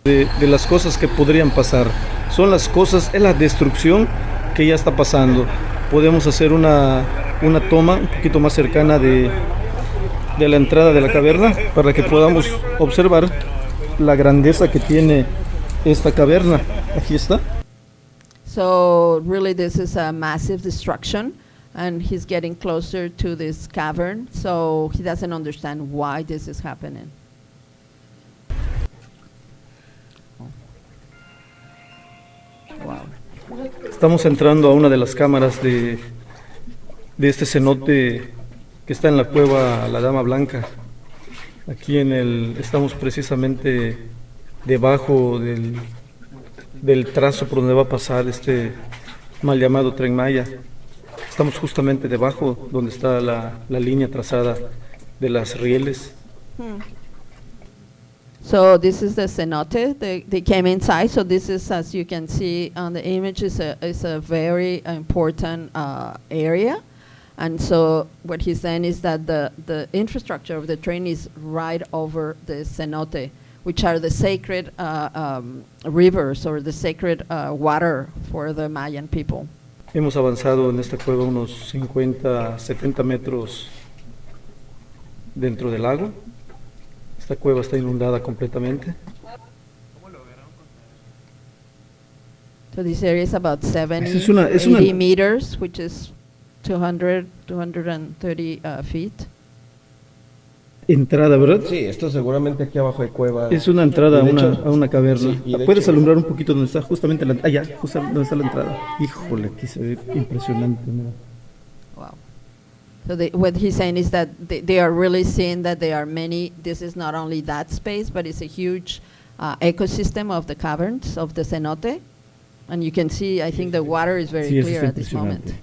de, de las cosas que podrían pasar. Son las cosas, es la destrucción que ya está pasando. Podemos hacer una, una toma un poquito más cercana de, de la entrada de la caverna para que podamos observar la grandeza que tiene esta caverna. Aquí está. So really, this is a massive destruction, and he's getting closer to this cavern. So he doesn't understand why this is happening. Wow. Estamos entrando a una de las cámaras de, de este cenote está en la cueva La Dama Blanca. Aquí en el estamos precisamente debajo del, del trazo por donde va a pasar este mal llamado tren Maya. Estamos justamente debajo donde está la, la línea trazada de las rieles. So this is the cenote. They, they came inside. So this is, as you can see on the image, is a is a very important uh, area. And so what he's saying is that the, the infrastructure of the train is right over the cenote, which are the sacred uh, um, rivers or the sacred uh, water for the Mayan people. Hemos avanzado en esta cueva unos 50, 70 metros dentro del lago. Esta cueva está inundada completamente. So this area is about 70, Es una- es una- meters, which is 200, 230 uh, feet. Entrada, ¿verdad? Sí, esto seguramente aquí abajo hay cueva. Es una entrada a una, hecho- a una caverna. sí, ¿Puedes hecho- alumbrar un poquito donde está justamente la entrada? Ah, ya, justo donde está la entrada. Híjole, aquí se ve impresionante. mira. Wow. So they, what he's saying is that they, they are really seeing that there are many, this is not only that space, but it's a huge uh, ecosystem of the caverns of the cenote. And you can see, I think the water is very Sí, clear at this moment.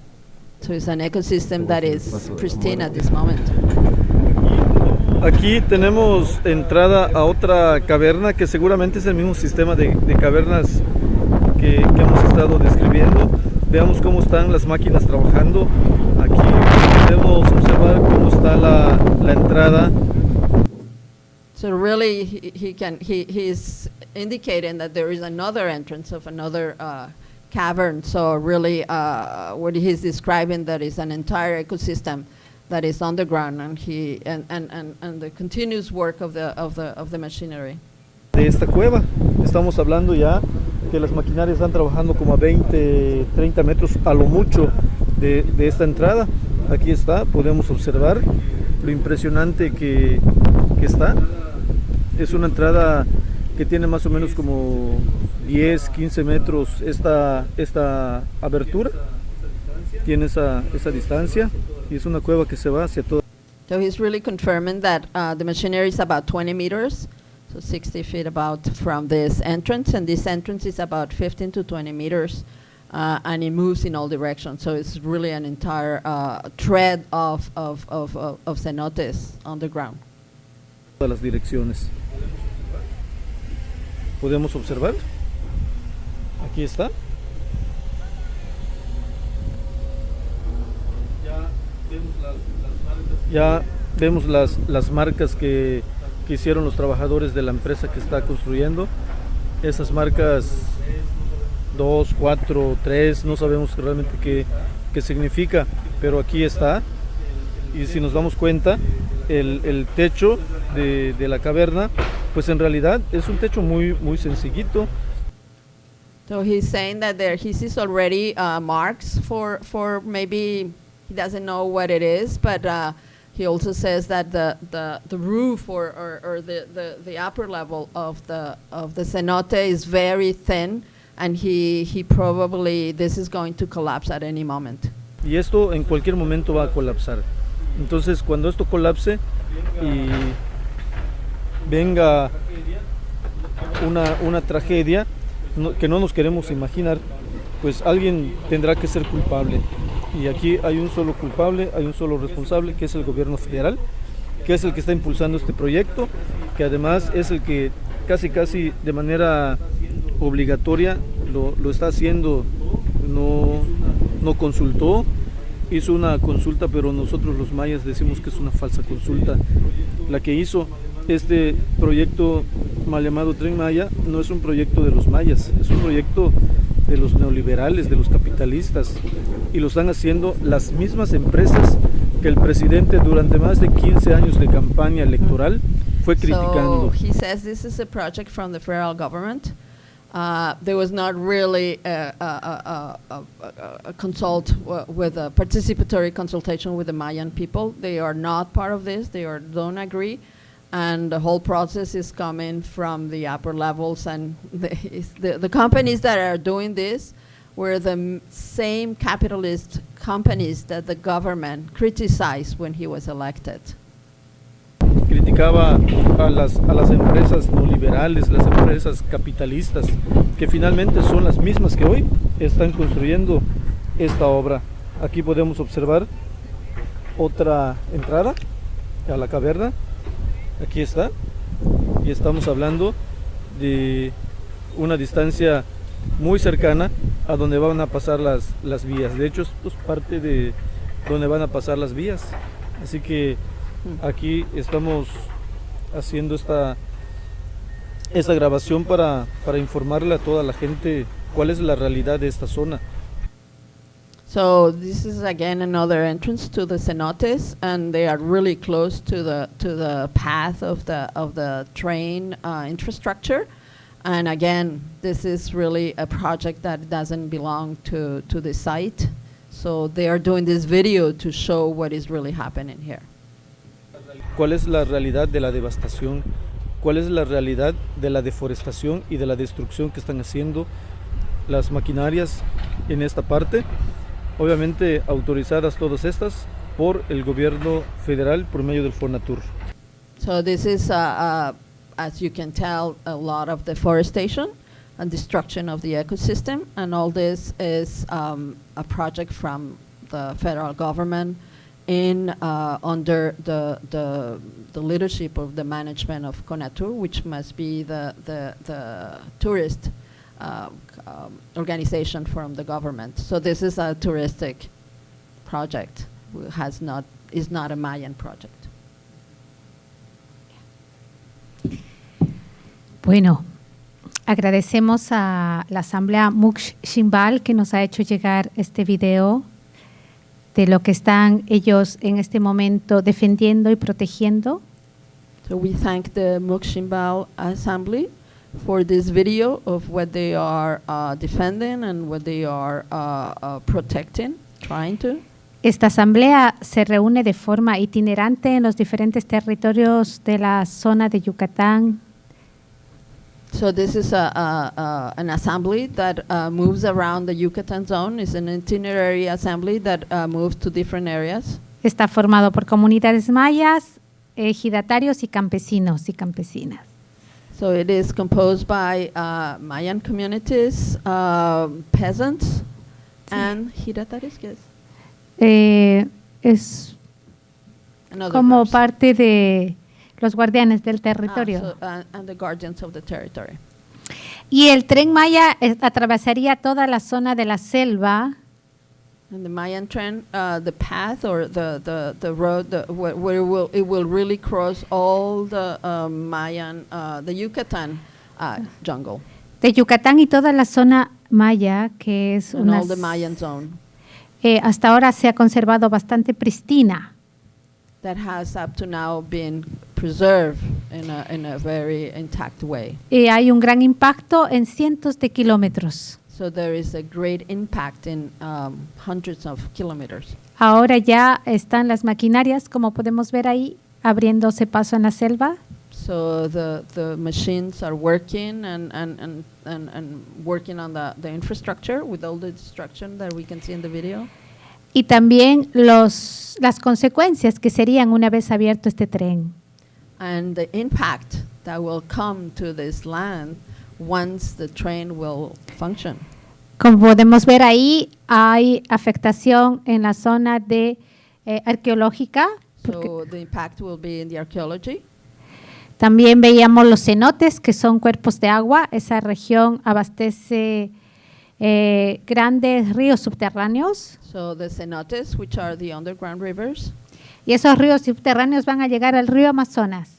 So it's an ecosystem that is pristine at this moment. Aquí tenemos entrada a otra caverna que seguramente es el mismo sistema de, de cavernas que, que hemos estado describiendo. Veamos cómo están las máquinas trabajando. Aquí podemos observar cómo está la, la entrada. So really, he, he can he he's indicating that there is another entrance of another uh, cavern. So really, uh, what he's describing that is an entire ecosystem that is underground, and he and, and, and, and the continuous work of the of the of the machinery. de esta cueva. Estamos hablando ya que las maquinarias están trabajando como a 20, 30 metros a lo mucho de, de esta entrada. Aquí está, podemos observar lo impresionante que, que está. Es una entrada que tiene más o menos como 10, 15 metros esta, esta abertura. Tiene esa, esa distancia y es una cueva que se va hacia todo. So he's really confirming that uh, the machinery is about 20 meters, so 60 feet about from this entrance, and this entrance is about 15 to 20 meters, uh, and it moves in all directions. So it's really an entire uh, thread of, of, of, of, of cenotes underground. todas las direcciones. Podemos observar. Aquí está. Ya vemos las, las marcas que, que hicieron los trabajadores de la empresa que está construyendo. Esas marcas 2, 4, 3, no sabemos realmente qué, qué significa, pero aquí está. Y si nos damos cuenta, el, el techo de, de la caverna, pues en realidad es un techo muy, muy sencillito. So he's saying that there he sees already uh, marks for, for maybe he doesn't know what it is, but uh, he also says that the, the, the roof or, or, or the, the, the upper level of the, of the cenote is very thin, and he, he probably, this is going to collapse at any moment. Y esto en cualquier momento va a colapsar. Entonces cuando esto colapse y venga una, una tragedia que no nos queremos imaginar, pues alguien tendrá que ser culpable. Y aquí hay un solo culpable, hay un solo responsable, que es el gobierno federal, que es el que está impulsando este proyecto, que además es el que casi casi de manera obligatoria lo, lo está haciendo, no, no consultó, hizo una consulta, pero nosotros los mayas decimos que es una falsa consulta. La que hizo este proyecto mal llamado Tren Maya no es un proyecto de los mayas, es un proyecto de los neoliberales, de los capitalistas, y lo están haciendo las mismas empresas que el presidente durante más de 15 años de campaña electoral fue criticando. So he says this is a project from the federal government. Uh, there was not really a, a, a, a, consult with a participatory consultation with the Mayan people. They are not part of this. They are, don't agree, and the whole process is coming from the upper levels. And [LAUGHS] the, the, the companies that are doing this were the same capitalist companies that the government criticized when he was elected. criticaba a las, a las empresas neoliberales, las empresas capitalistas, que finalmente son las mismas que hoy están construyendo esta obra. Aquí podemos observar otra entrada a la caverna. Aquí está. Y estamos hablando de una distancia muy cercana a donde van a pasar las, las vías. De hecho, esto es parte de donde van a pasar las vías. Así que aquí estamos haciendo esta, esta grabación para, para informarle a toda la gente cuál es la realidad de esta zona. So this is again another entrance to the cenotes, and they are really close to the to the path of the of the train uh, infrastructure. And again, this is really a project that doesn't belong to to the site. So they are doing this video to show what is really happening here. ¿Cuál es la realidad de la devastación? ¿Cuál es la realidad de la deforestación y de la destrucción que están haciendo las maquinarias en esta parte? Obviamente autorizadas todas estas por el gobierno federal por medio del Fonatur. So this is, uh, uh, as you can tell, a lot of deforestation and destruction of the ecosystem, and all this is um, a project from the federal government in uh, under the, the the leadership of the management of Conatur, which must be the the, the tourist um, um, organization from the government. So this is a touristic project, has not is not a Mayan project. Bueno, agradecemos a la Asamblea Muksh Shimbal que nos ha hecho llegar este video de lo que están ellos en este momento defendiendo y protegiendo. So we thank the Mukshimbal Assembly for this video of what they are uh, defending and what they are uh, uh, protecting, trying to. Esta asamblea se reúne de forma itinerante en los diferentes territorios de la zona de Yucatán, So this is a, a, a, an assembly that uh, moves around the Yucatan zone. It's an itinerary assembly that uh, moves to different areas. Está formado por comunidades mayas, ejidatarios y campesinos y campesinas. So it is composed by uh, Mayan communities, uh, peasants, and Hirataris, yes. Eh, es como groups. parte de los guardianes del Ah, territorio. so, uh, and the guardians of the territory. Y el tren Maya eh, atravesaría toda la zona de la selva And the Mayan trend, uh, the path or the, the, the road the, where, where it will, it will really cross all the um, Mayan, uh, the Yucatan uh, jungle de Yucatán y toda la zona maya, que es and una all the Mayan zone eh, hasta ahora se ha conservado bastante pristina. that has up to now been preserved in a, in a very intact way. Y hay un gran impacto en cientos de kilómetros. So there is a great impact in um, hundreds of kilometers. Ahora ya están las maquinarias, como podemos ver ahí, abriéndose paso en la selva. So the, the machines are working and, and, and, and, and working on the, the infrastructure with all the destruction that we can see in the video. Y también los, las consecuencias que serían una vez abierto este tren. And the impact that will come to this land once the train will function. Como podemos ver ahí, hay afectación en la zona de eh, arqueológica. So the impact will be in the archaeology. también veíamos los cenotes, que son cuerpos de agua. Esa región abastece eh, grandes ríos subterráneos. So the cenotes, which are the underground rivers. Y esos ríos subterráneos van a llegar al río Amazonas,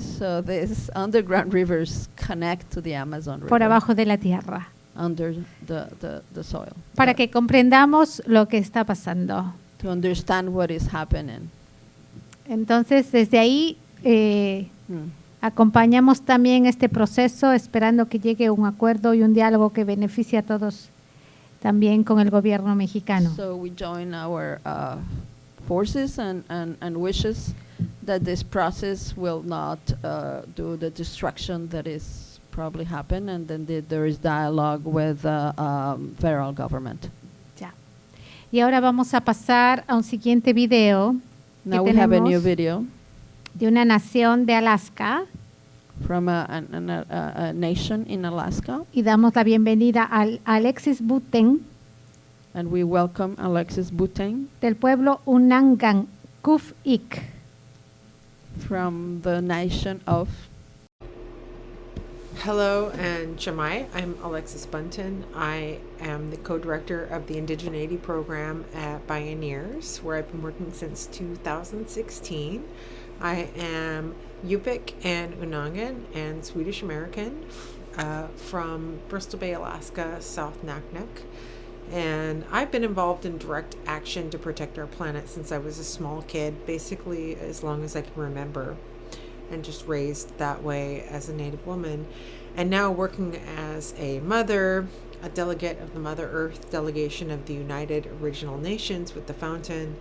So these underground [LAUGHS] rivers connect to the Amazon por River abajo de la tierra, under the, the, the soil. para que comprendamos lo que está pasando. to understand what is happening. Entonces, desde ahí eh, Hmm. acompañamos también este proceso, esperando que llegue un acuerdo y un diálogo que beneficie a todos, también con el gobierno mexicano. So we join our uh, forces and, and, and wishes that this process will not uh, do the destruction that is probably happen, and then the, there is dialogue with the um, federal government. Ya. Y ahora vamos a pasar a un siguiente video Now we have a new video de una nación de Alaska from a, an, an, a, a nation in Alaska, y damos la bienvenida al Alexis Buten and we welcome Alexis Buteng del pueblo Unangan Kuf-Ik. from the nation of Hello and Jamai. I'm Alexis Bunton. I am the co-director of the Indigeneity program at Pioneers, where I've been working since 2016. I am Yupik and Unangan and Swedish American uh, from Bristol Bay, Alaska, South Naknek. And I've been involved in direct action to protect our planet since I was a small kid, basically as long as I can remember and just raised that way as a Native woman. And now working as a mother, a delegate of the Mother Earth delegation of the United Original Nations with the Fountain,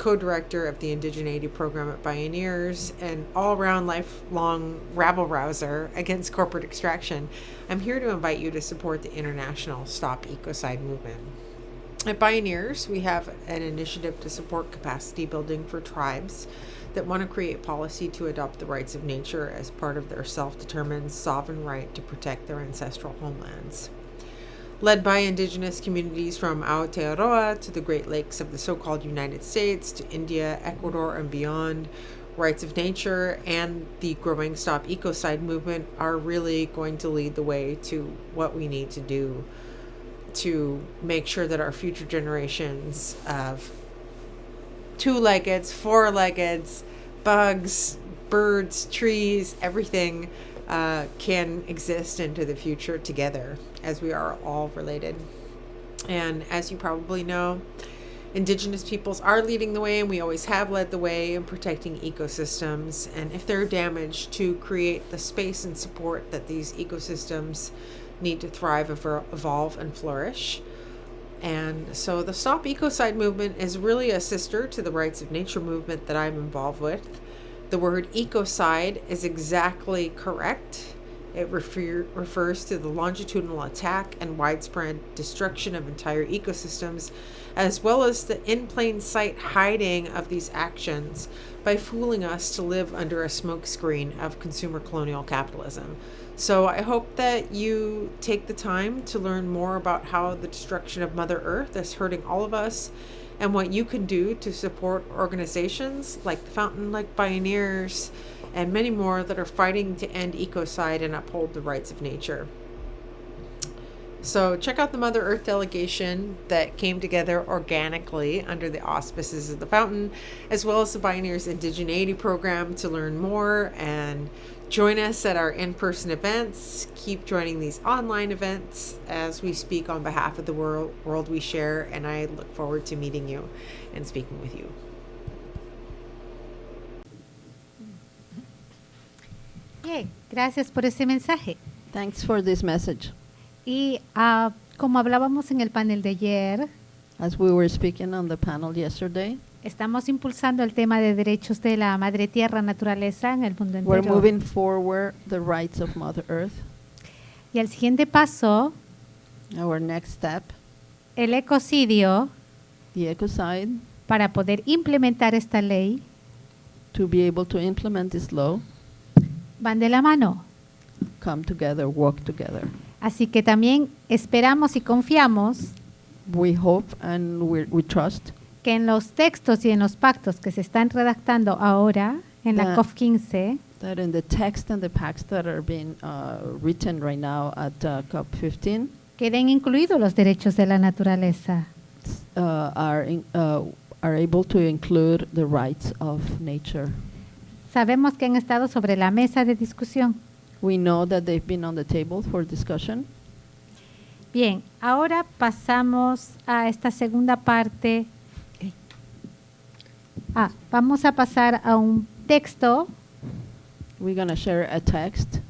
co director of the Indigeneity program at Pioneers, and all around lifelong rabble rouser against corporate extraction, I'm here to invite you to support the international Stop Ecocide movement. At Pioneers, we have an initiative to support capacity building for tribes that want to create policy to adopt the rights of nature as part of their self determined sovereign right to protect their ancestral homelands. Led by indigenous communities from Aotearoa to the Great Lakes of the so called United States to India, Ecuador, and beyond, rights of nature and the growing Stop Ecocide movement are really going to lead the way to what we need to do to make sure that our future generations of two-leggeds, four-leggeds, bugs, birds, trees, everything uh, can exist into the future together as we are all related. And as you probably know, Indigenous peoples are leading the way, and we always have led the way in protecting ecosystems. And if they're damaged, to create the space and support that these ecosystems need to thrive, evolve, and flourish. And so the Stop Ecocide movement is really a sister to the Rights of Nature movement that I'm involved with. The word ecocide is exactly correct. It refer- refers to the longitudinal attack and widespread destruction of entire ecosystems, as well as the in plain sight hiding of these actions by fooling us to live under a smokescreen of consumer colonial capitalism. So I hope that you take the time to learn more about how the destruction of Mother Earth is hurting all of us and what you can do to support organizations like the Fountain Lake Pioneers and many more that are fighting to end ecocide and uphold the rights of nature. So check out the Mother Earth delegation that came together organically under the auspices of the Fountain, as well as the Pioneers Indigeneity program to learn more and join us at our in-person events. Keep joining these online events as we speak on behalf of the world, world we share, and I look forward to meeting you and speaking with you. Bien, gracias por ese mensaje. Thanks for this message. Y ah, como hablábamos en el panel de ayer, As we were speaking on the panel yesterday, estamos impulsando el tema de derechos de la madre tierra naturaleza en el mundo we're entero. moving forward the rights of Mother Earth. Y el siguiente paso, Our next step, el ecocidio, the ecocide, para poder implementar esta ley, to be able to implement this law, van de la mano. come together, work together. Así que también esperamos y confiamos We hope and we, we trust que en los textos y en los pactos que se están redactando ahora en la Ya. COF 15 that in the text and the pacts that are being uh, written right now at uh, COP15 queden incluidos los derechos de la naturaleza. uh, are, in, uh, are able to include the rights of nature. Sabemos que han estado sobre la mesa de discusión. We know that they've been on the table for discussion. Bien, ahora pasamos a esta segunda parte. Ah, vamos a pasar a un texto. We're going to share a text.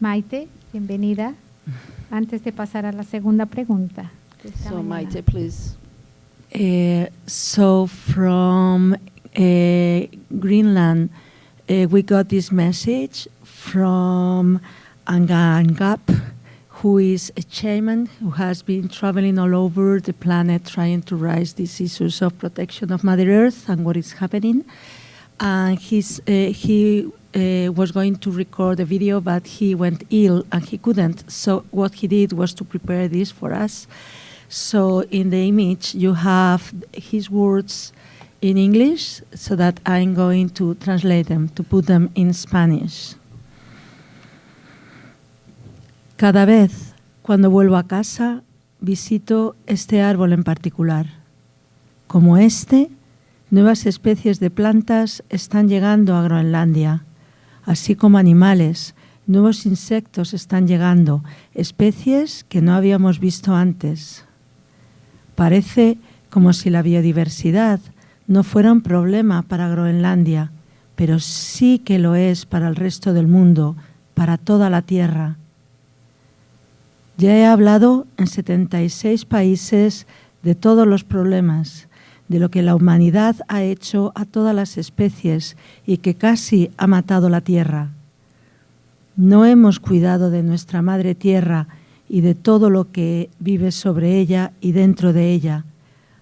Maite, bienvenida. Antes de pasar a la segunda pregunta. So, mañana. Maite, please. Uh, so from uh, Greenland, uh, we got this message from Angangap, who is a shaman who has been traveling all over the planet trying to raise these issues of protection of Mother Earth and what is happening. And he's, uh, he uh, was going to record a video, but he went ill and he couldn't. So what he did was to prepare this for us. So in the image, you have his words in English, so that I'm going to translate them, to put them in Spanish. Cada vez cuando vuelvo a casa, visito este árbol en particular. Como este, nuevas especies de plantas están llegando a Groenlandia, así como animales, nuevos insectos están llegando, especies que no habíamos visto antes. Parece como si la biodiversidad no fuera un problema para Groenlandia, pero sí que lo es para el resto del mundo, para toda la Tierra. Ya he hablado en 76 países de todos los problemas, de lo que la humanidad ha hecho a todas las especies y que casi ha matado la Tierra. No hemos cuidado de nuestra Madre Tierra y de todo lo que vive sobre ella y dentro de ella.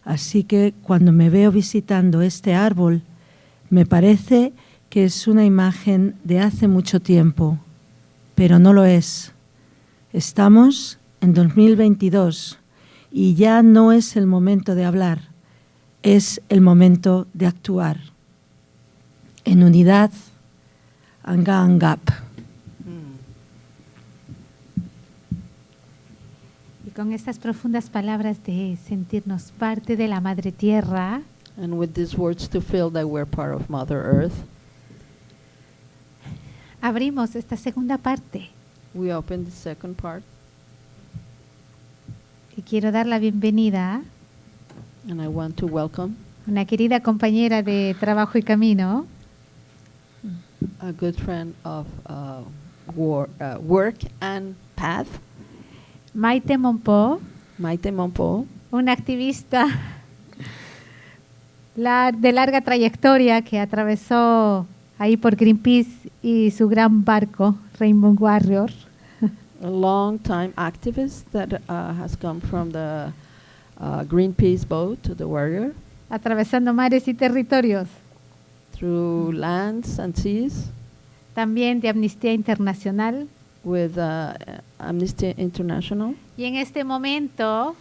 Así que cuando me veo visitando este árbol, me parece que es una imagen de hace mucho tiempo, pero no lo es. Estamos en 2022 y ya no es el momento de hablar, es el momento de actuar. En unidad, Anga Angap. Y con estas profundas palabras de sentirnos parte de la Madre Tierra, And with these words to feel that we're part of Mother Earth, abrimos esta segunda parte we open the second part, y quiero dar la bienvenida and I want to welcome a una querida compañera de trabajo y camino, a good friend of uh, uh, work and path, Maite Monpó, Maite Monpo, una activista de larga trayectoria que atravesó ahí por Greenpeace y su gran barco, Rainbow Warrior. [LAUGHS] a long time activist that uh, has come from the uh, Greenpeace boat to the Warrior atravesando mares y territorios, through lands and seas también de Amnistía Internacional. with uh, Amnesty International. Y en este momento,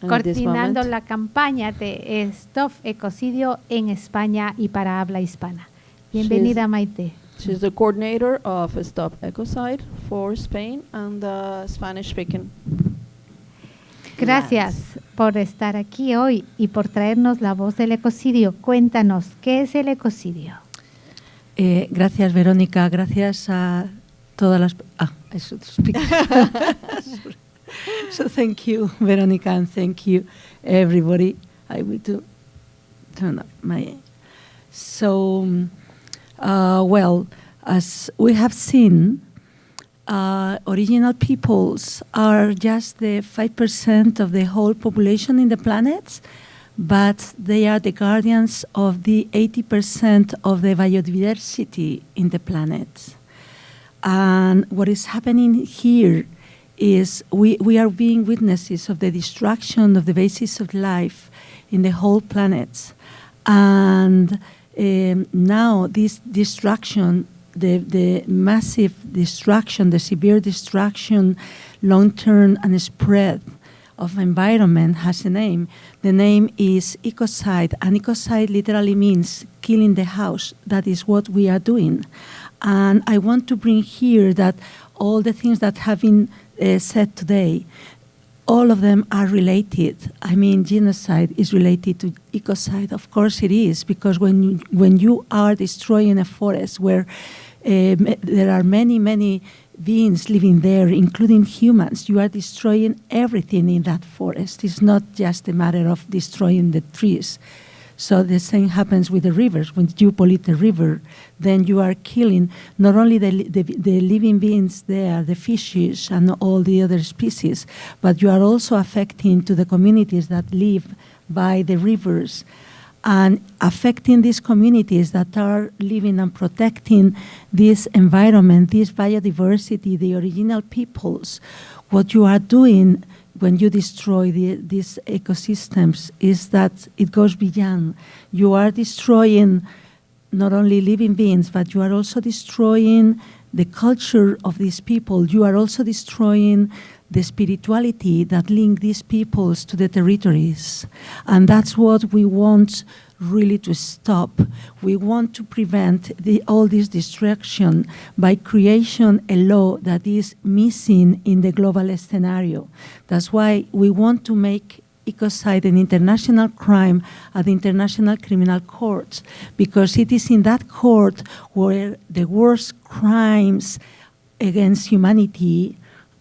And coordinando la campaña de Stop Ecocidio en España y para habla hispana. Bienvenida, Maite. She's the coordinator of Stop Ecocide for Spain and the Spanish speaking. Gracias por estar aquí hoy y por traernos la voz del ecocidio. Cuéntanos, ¿qué es el ecocidio? Eh, gracias, Verónica. Gracias a todas las. Ah, I should speak. so thank you, Verónica, and thank you, everybody. I will do turn up my. So, um, uh, well, as we have seen, uh, original peoples are just the 5% of the whole population in the planet, but they are the guardians of the 80% of the biodiversity in the planet. And what is happening here is we, we are being witnesses of the destruction of the basis of life in the whole planet. And um, now this destruction, the, the massive destruction, the severe destruction, long-term and spread of environment has a name. The name is ecocide, and ecocide literally means killing the house. That is what we are doing. And I want to bring here that all the things that have been uh, said today, all of them are related. I mean, genocide is related to ecocide. Of course, it is because when you, when you are destroying a forest where um, there are many, many beings living there, including humans, you are destroying everything in that forest. It's not just a matter of destroying the trees. So the same happens with the rivers. When you pollute the river, then you are killing not only the, the, the living beings there, the fishes and all the other species, but you are also affecting to the communities that live by the rivers and affecting these communities that are living and protecting this environment, this biodiversity, the original peoples. What you are doing when you destroy the, these ecosystems is that it goes beyond. You are destroying not only living beings, but you are also destroying the culture of these people. You are also destroying the spirituality that link these peoples to the territories. And that's what we want really to stop. We want to prevent the, all this destruction by creation a law that is missing in the global scenario. That's why we want to make ecocide an international crime at the International Criminal Court, because it is in that court where the worst crimes against humanity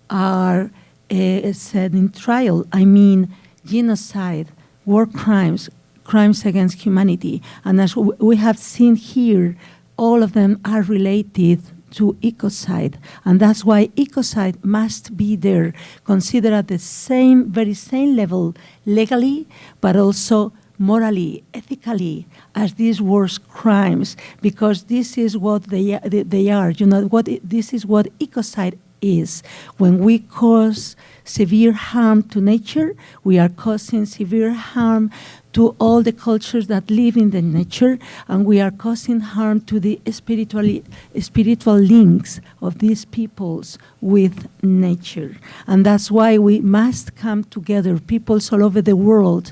are uh, in trial. I mean, genocide, war crimes, crimes against humanity. And as we have seen here, all of them are related to ecocide. And that's why ecocide must be there, considered at the same, very same level legally, but also morally, ethically, as these worst crimes, because this is what they, they, are. You know, what this is what ecocide is. When we cause severe harm to nature, we are causing severe harm to all the cultures that live in the nature, and we are causing harm to the spiritually, spiritual links of these peoples with nature. And that's why we must come together, peoples all over the world,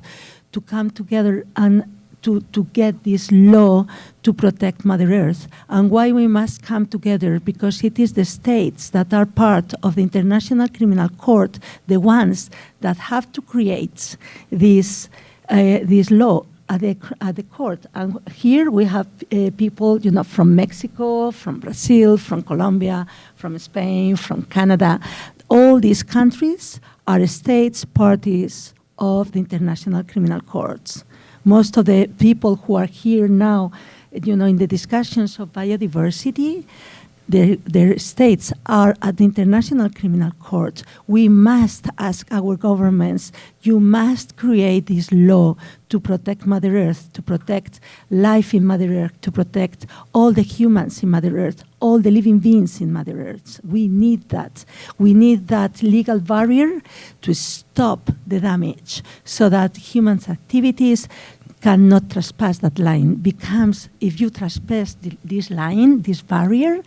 to come together and to, to get this law to protect Mother Earth. And why we must come together, because it is the states that are part of the International Criminal Court, the ones that have to create this, uh, this law. at the at the court. And here we have uh, people, you know, from Mexico, from Brazil, from Colombia, from Spain, from Canada. All these countries are states parties of the International Criminal Courts. Most of the people who are here now, you know, in the discussions of biodiversity, their, their states are at the International Criminal Court. We must ask our governments, you must create this law to protect Mother Earth, to protect life in Mother Earth, to protect all the humans in Mother Earth, all the living beings in Mother Earth. We need that. We need that legal barrier to stop the damage so that humans' activities cannot trespass that line. Becomes, if you trespass th- this line, this barrier,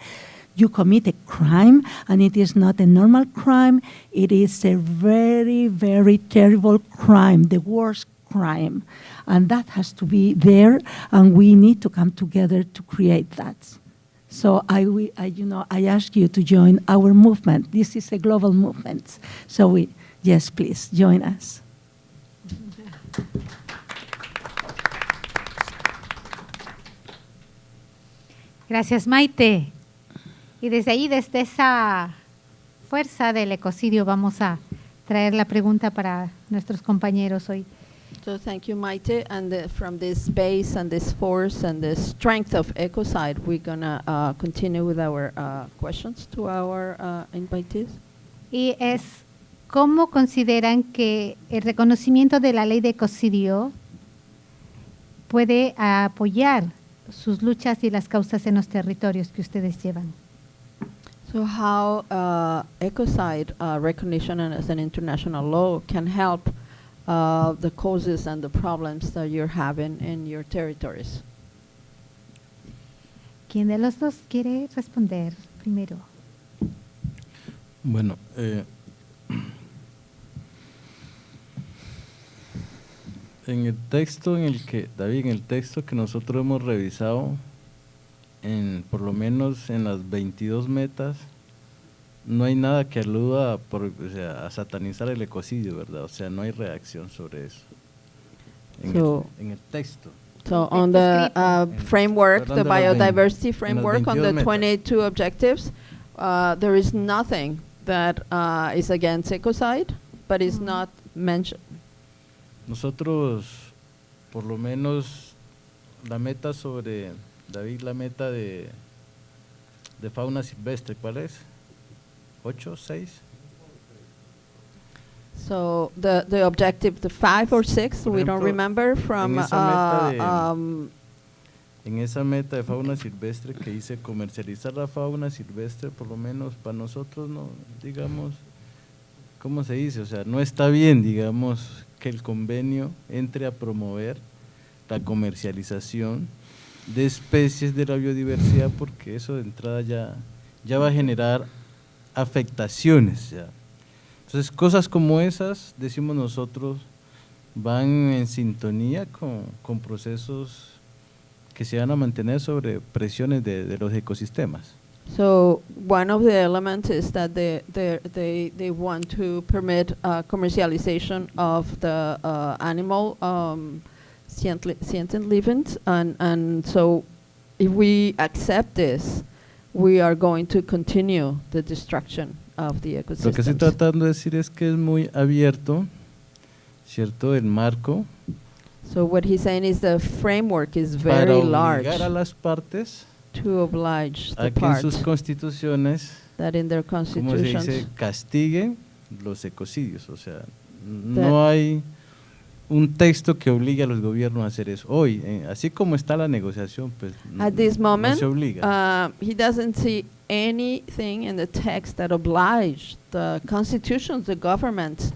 you commit a crime, and it is not a normal crime. It is a very, very terrible crime, the worst crime. And that has to be there, and we need to come together to create that. So I, wi- I, you know, I ask you to join our movement. This is a global movement. So we, yes, please join us. Gracias, Maite. Y desde ahí, desde esa fuerza del ecocidio, vamos a traer la pregunta para nuestros compañeros hoy. So thank you, Maite. And the, from this base and this force and the strength of Ecocide, we're gonna uh, continue with our uh, questions to our uh, invitees. Y es, ¿cómo consideran que el reconocimiento de la ley de ecocidio puede apoyar sus luchas y las causas en los territorios que ustedes llevan? So how uh, ecocide uh, recognition and as an international law can help uh, the causes and the problems that you're having in your territories? ¿Quién de los dos quiere responder primero? Bueno, eh, en el texto en el que, David, en el texto que nosotros hemos revisado, en, por lo menos en las 22 metas, no hay nada que aluda por, o sea, a satanizar el ecocidio, ¿verdad? O sea, no hay reacción sobre eso. En, So- el, en el texto. So on the uh, En- framework, the biodiversity framework, on 22 the metas. 22 objectives, uh, there is nothing that uh, is against ecocide, but is Mhm. not mentioned. Nosotros, por lo menos, la meta sobre, David, la meta de, de fauna silvestre, ¿cuál es? ¿Ocho, seis? So the, the objective, the five or six, Por we don't remember from, esa meta uh, de- um, En esa meta de fauna silvestre que dice comercializar la fauna silvestre, por lo menos para nosotros, no, digamos, ¿cómo se dice? O sea, no está bien, digamos, que el convenio entre a promover la comercialización de especies de la biodiversidad, porque eso de entrada ya, ya va a generar afectaciones. Ya. Entonces, cosas como esas, decimos nosotros, van en sintonía con, con procesos que se van a mantener sobre presiones de, de los ecosistemas. So one of the elements is that they they they, they want to permit uh, commercialization of the uh, animal um, sentient, livings, and and so if we accept this, we are going to continue the destruction of the Lo que estoy tratando de decir es que es muy abierto, ¿cierto? El marco So what he's saying is the framework is para very obligar large a las partes to oblige a the que en sus parts constituciones, that in their como se constitutions dice, castiguen los ecocidios. O sea, no hay un texto que obligue a los gobiernos a hacer eso. Hoy, eh, así como está la negociación, pues no- At this no moment, se obliga. uh, he doesn't see anything in the text that oblige the constitutions, the governments,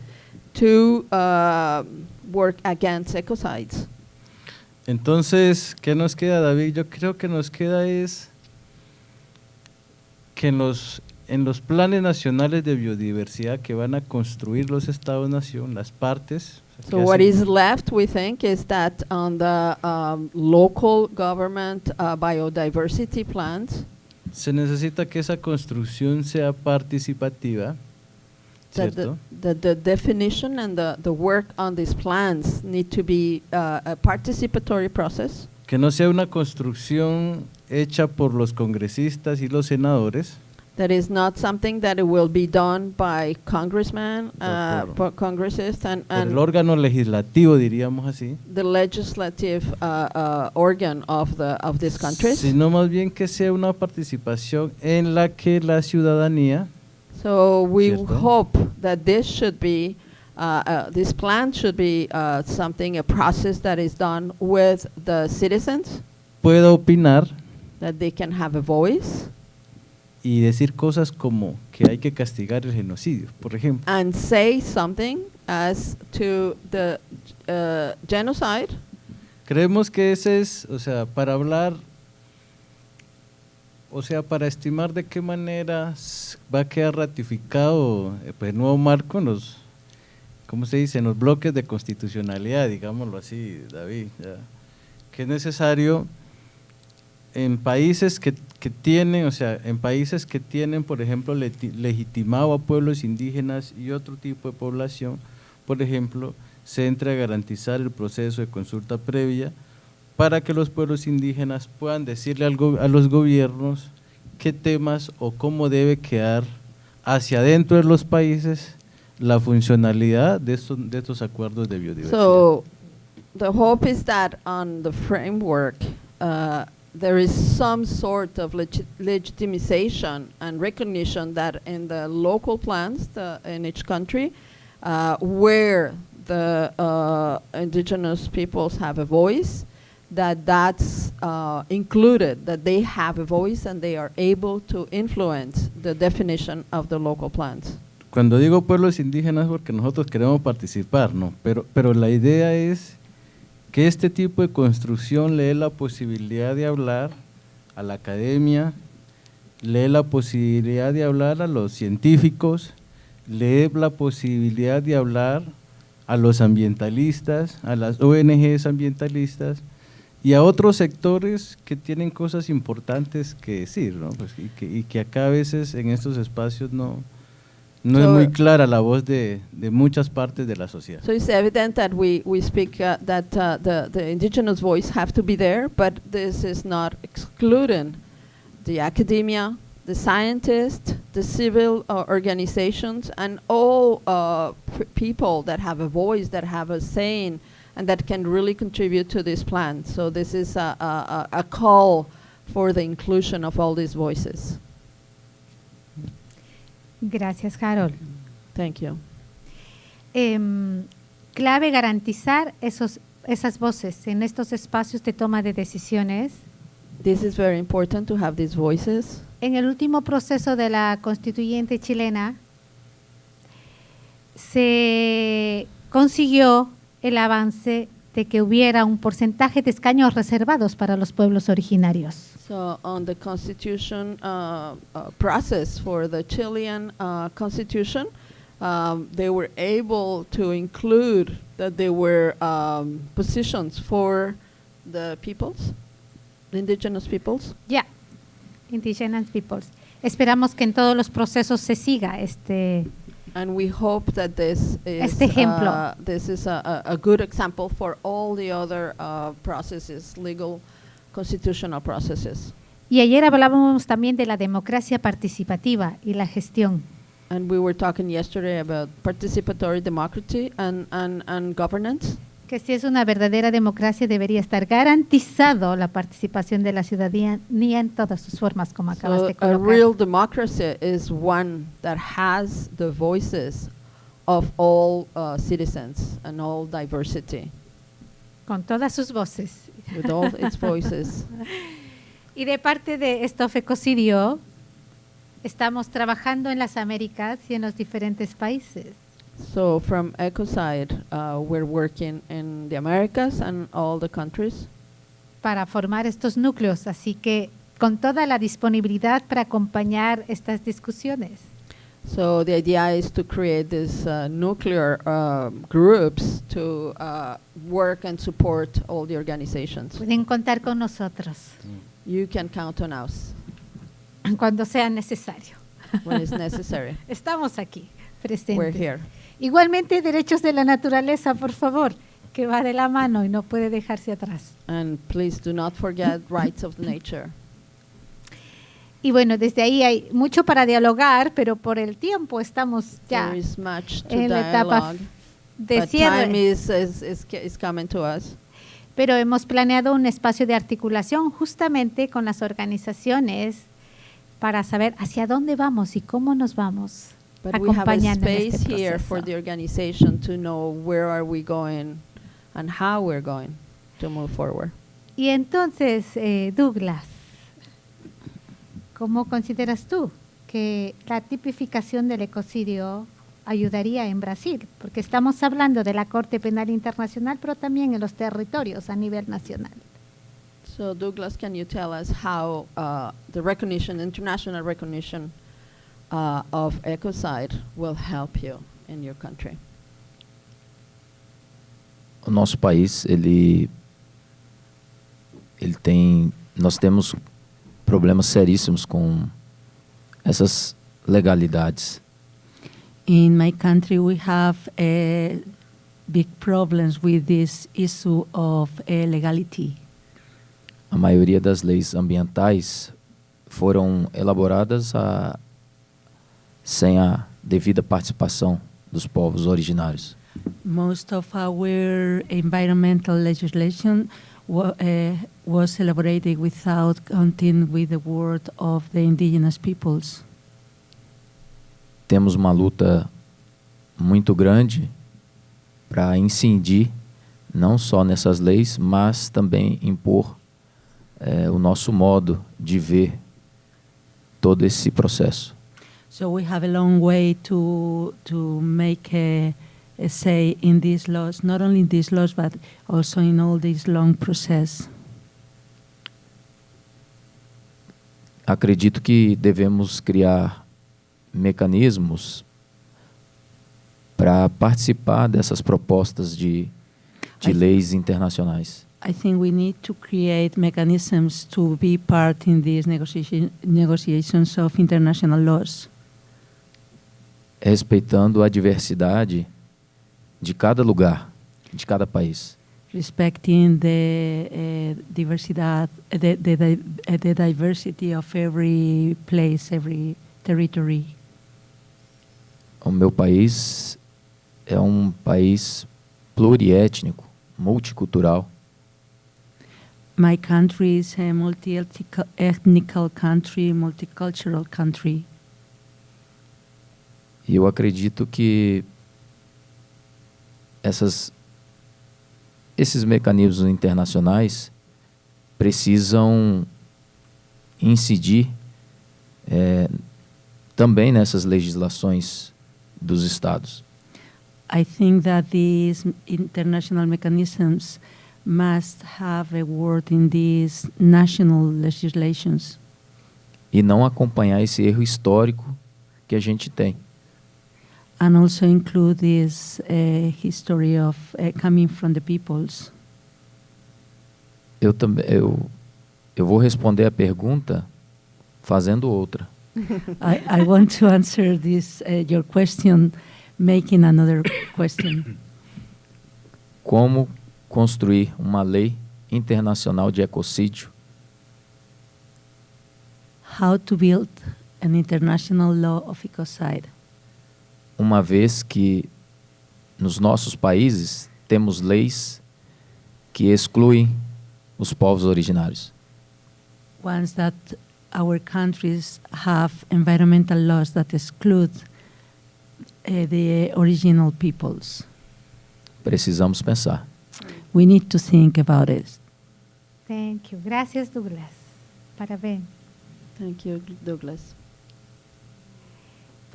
to uh, work against ecocides. Entonces, ¿qué nos queda, David? Yo creo que nos queda es que en los, en los planes nacionales de biodiversidad que van a construir los estados-nación, las partes... So what is left, we think, is that on the um, local government uh, biodiversity plans, Se necesita que esa construcción sea participativa, that the, the, the definition and the, the work on these plans need to be uh, a participatory process, Que no sea una construcción hecha por los congresistas y los senadores, that is not something that it will be done by congressmen, uh, acuerdo. po- congressists, and, por el órgano legislativo, diríamos así, the legislative uh, uh, organ of, the, of these countries. sino más bien que sea una participación en la que la ciudadanía So we Cierto. hope that this should be, uh, uh, this plan should be uh, something, a process that is done with the citizens, pueda opinar that they can have a voice y decir cosas como que hay que castigar el genocidio, por ejemplo. and say something as to the uh, genocide. Creemos que ese es, o sea, para hablar, o sea, para estimar de qué manera va a quedar ratificado eh, pues, el nuevo marco en los, ¿cómo se dice?, en los bloques de constitucionalidad, digámoslo así, David, ya, que es necesario en países que, que tienen, o sea, en países que tienen, por ejemplo, leti- legitimado a pueblos indígenas y otro tipo de población, por ejemplo, se entre a garantizar el proceso de consulta previa para que los pueblos indígenas puedan decirle al go- a los gobiernos qué temas o cómo debe quedar hacia adentro de los países la funcionalidad de estos, de estos acuerdos de biodiversidad. So the hope is that on the framework, uh, there is some sort of legi- legitimization and recognition that in the local plans the, in each country, uh, where the uh, indigenous peoples have a voice, that that's uh, included, that they have a voice and they are able to influence the definition of the local plans. Cuando digo pueblos indígenas porque nosotros queremos participar, ¿no? Pero, pero la idea es que este tipo de construcción le dé la posibilidad de hablar a la academia, le dé la posibilidad de hablar a los científicos, le dé la posibilidad de hablar a los ambientalistas, a las ONGs ambientalistas y a otros sectores que tienen cosas importantes que decir, ¿no? Pues, y, que, y que acá a veces en estos espacios no, no es So- muy clara la voz de, de muchas partes de la sociedad. So it's evident that we, we speak uh, that uh, the, the indigenous voice have to be there, but this is not excluding the academia, the scientists, the civil uh, organizations, and all uh, people that have a voice, that have a saying, and that can really contribute to this plan. So this is a, a a call for the inclusion of all these voices. Gracias, Harold. Thank you. Em, clave garantizar esos, esas voces en estos espacios de toma de decisiones. This is very important to have these voices. En el último proceso de la constituyente chilena se consiguió el avance de que hubiera un porcentaje de escaños reservados para los pueblos originarios. So on the constitution uh, uh, process for the Chilean uh, constitution, um, they were able to include that there were um, positions for the peoples, the indigenous peoples. Ya, Indigenous Peoples. Esperamos que en todos los procesos se siga este, And we hope that this is, Este ejemplo. uh, this is a, a, a good example for all the other uh, processes, legal, constitutional processes. Y ayer hablábamos también de la democracia participativa y la gestión. And we were talking yesterday about participatory democracy and, and, and governance. Que si es una verdadera democracia debería estar garantizado la participación de la ciudadanía en todas sus formas, como acabas So de a colocar. real democracy is one that has the voices of all uh, citizens and all diversity, con todas sus voces. with all its [LAUGHS] voices. Y de parte de Estof Ecocidio, estamos trabajando en las Américas y en los diferentes países. So from Ecoside, uh, we're working in the Americas and all the countries. para formar estos núcleos, así que con toda la disponibilidad para acompañar estas discusiones. So the idea is to create these uh, nuclear um, groups to uh, work and support all the organizations. Pueden contar con nosotros You can count on us cuando sea necesario. when it's [LAUGHS] necessary. Estamos aquí. presentes. we're here. Igualmente, derechos de la naturaleza, por favor, que va de la mano y no puede dejarse atrás. And please do not forget rights of nature. Y bueno, desde ahí hay mucho para dialogar, pero por el tiempo estamos ya There is much to en la etapa de cierre. time is, is coming to us. pero hemos planeado un espacio de articulación justamente con las organizaciones para saber hacia dónde vamos y cómo nos vamos But we have a space este here for the organization to know where are we going and how we're going to move forward. Y entonces, eh, Douglas, ¿cómo consideras tú que la tipificación del ecocidio ayudaría en Brasil? Porque estamos hablando de la Corte Penal Internacional, pero también en los territorios a nivel nacional. So Douglas, can you tell us how uh, the recognition, international recognition uh, of ecocide will help you in your country? O nosso país, ele ele tem nós temos problemas seríssimos com essas legalidades. In my country, we have uh, big problems with this issue of uh, legality. A maioria das leis ambientais foram elaboradas a, sem a devida participação dos povos originários. Most of our environmental legislation uh, was elaborated without counting with the word of the indigenous peoples. Temos uma luta muito grande para incidir não só nessas leis, mas também impor eh, o nosso modo de ver todo esse processo. So we have a long way to to make a, a say in these laws, not only in these laws, but also in all this long process. Acredito que devemos criar mecanismos para participar dessas propostas de, de I- leis internacionais. I think we need to create mechanisms to be part in these negotiation, negotiations of international laws, respeitando a diversidade de cada lugar, de cada país. respecting the uh, diversidad, the, the, uh, the diversity of every place, every territory. O meu país é um país pluriétnico, multicultural. My country is a multi-ethnical country, multicultural country. E eu acredito que essas, esses mecanismos internacionais precisam incidir eh, também nessas legislações dos estados. I think that these international mechanisms must have a word in these national legislations E não acompanhar esse erro histórico que a gente tem. And also include this uh, history of uh, coming from the peoples. Eu também eu, eu vou responder a pergunta fazendo outra. [LAUGHS] I, I want to answer this uh, your question, making another question. Como construir uma lei internacional de ecocídio How to build an international law of ecocide? Uma vez que nos nossos países temos leis que excluem os povos originários. Once that our countries have environmental laws that exclude uh, the original peoples, Precisamos pensar. we need to think about it. Thank you. Gracias, Douglas. Parabéns. Thank you, Douglas.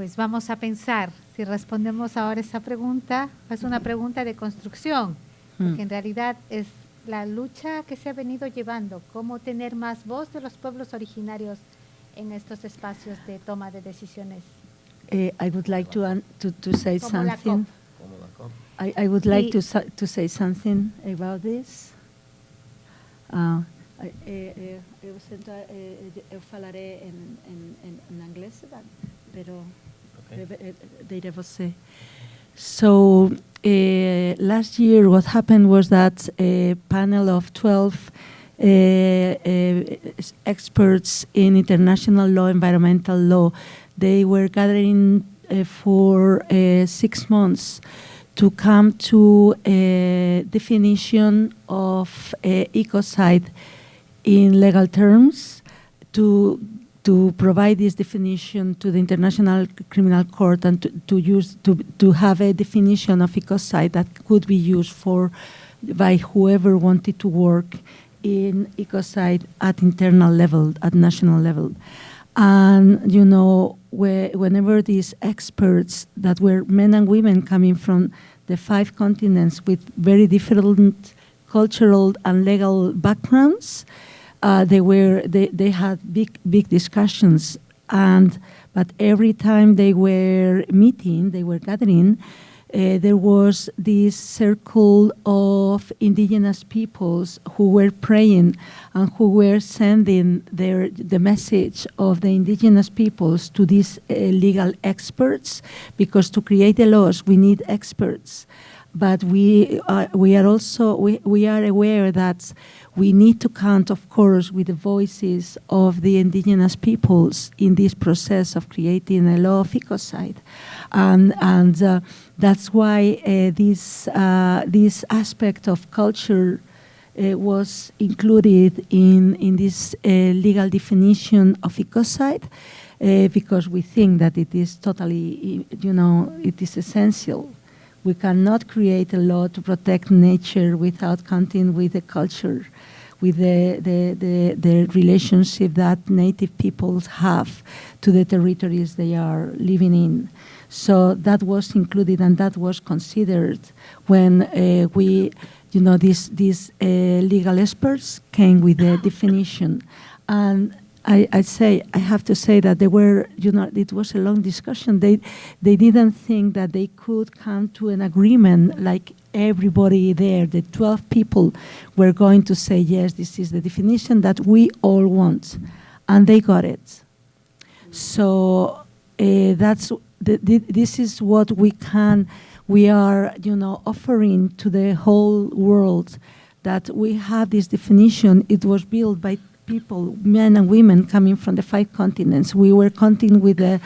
Pues vamos a pensar si respondemos ahora esa pregunta. Es una pregunta de construcción, porque Hmm. en realidad es la lucha que se ha venido llevando, cómo tener más voz de los pueblos originarios en estos espacios de toma de decisiones. Uh, I would like to, an- to, to say Como something. I, I would like to, to say something about this. Uh, eh, eh, eu, eh, eu falaré en, en, en inglés, pero Data Você. So uh, last year, what happened was that a panel of 12 uh, uh, experts in international law, environmental law, they were gathering for six months to come to a definition of ecocide in legal terms to to provide this definition to the International Criminal Court and to, to use to, to have a definition of ecocide that could be used for by whoever wanted to work in ecocide at internal level, at national level. And you know, where, whenever these experts that were men and women coming from the five continents with very different cultural and legal backgrounds, uh, they were they, they had big big discussions and but every time they were meeting they were gathering uh, there was this circle of indigenous peoples who were praying and who were sending their the message of the indigenous peoples to these uh, legal experts because to create the laws we need experts. But we are, we are also we, we are aware that we need to count, of course, with the voices of the indigenous peoples in this process of creating a law of ecocide, and and uh, that's why uh, this uh, this aspect of culture. Uh, was included in in this uh, legal definition of ecocide uh, because we think that it is totally, you know, it is essential we cannot create a law to protect nature without counting with the culture, with the, the, the, the relationship that native peoples have to the territories they are living in. So that was included and that was considered when uh, we, you know, these, these uh, legal experts came with the definition. And I, I say I have to say that they were, you know, it was a long discussion. They, they didn't think that they could come to an agreement like everybody there, the 12 people, were going to say yes, this is the definition that we all want, and they got it. So uh, that's the, the, this is what we can, we are, you know, offering to the whole world that we have this definition. It was built by people, men and women coming from the five continents. We were counting with the,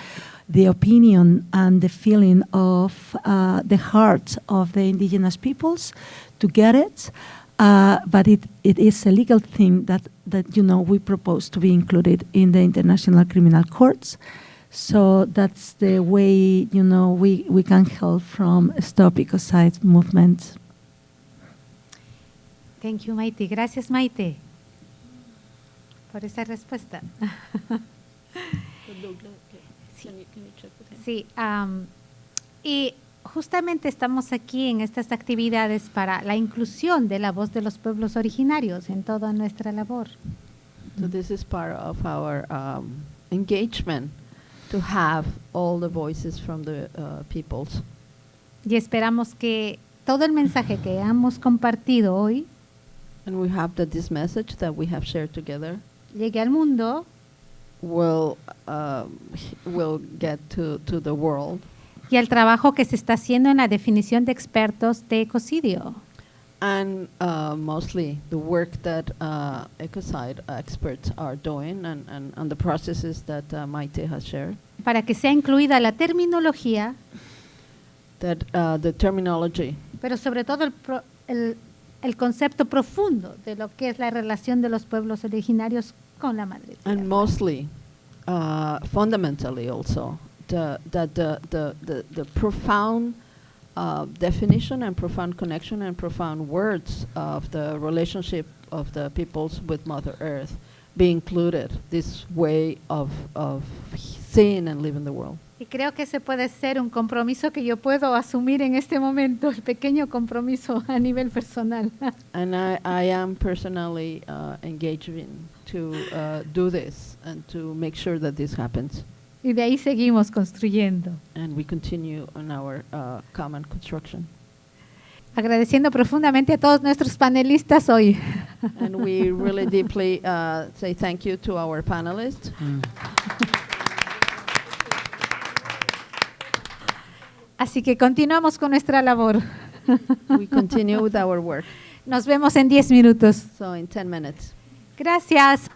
the opinion and the feeling of uh, the heart of the indigenous peoples to get it. Uh, but it, it is a legal thing that, that you know we propose to be included in the international criminal courts. So that's the way you know we, we can help from Stop Ecocide movement. Thank you, Maite. Gracias, Maite, por esa respuesta. Sí, am, y justamente estamos aquí en estas actividades para la inclusión de la voz de los pueblos originarios en toda nuestra labor. So this is part of our um, engagement to have all the voices from the uh, peoples. Y esperamos que todo el mensaje que hemos compartido hoy And we hope that this message that we have shared together llegue al mundo will um, will get to, to the world. y al trabajo que se está haciendo en la definición de expertos de ecocidio. and uh, mostly the work that uh, ecocide experts are doing and, and, and the processes that uh, Maite has shared, para que sea incluida la terminología, that uh, the terminology. pero sobre todo el, pro- el- el concepto profundo de lo que es la relación de los pueblos originarios con la madre. tierra. and mostly, uh, fundamentally also, the, that the, the, the, the profound uh, definition and profound connection and profound words of the relationship of the peoples with Mother Earth be included, this way of, of seeing and living the world. Y creo que ese puede ser un compromiso que yo puedo asumir en este momento, el pequeño compromiso a nivel personal. [LAUGHS] And I, I am personally uh, engaging to uh, do this and to make sure that this happens. y de ahí seguimos construyendo. And we continue on our uh, common construction. Agradeciendo profundamente a todos nuestros panelistas hoy. and we really [LAUGHS] deeply uh, say thank you to our panelists. Así que continuamos con nuestra labor. we continue with our work. Nos vemos en 10 minutos. So in 10 minutes. Gracias.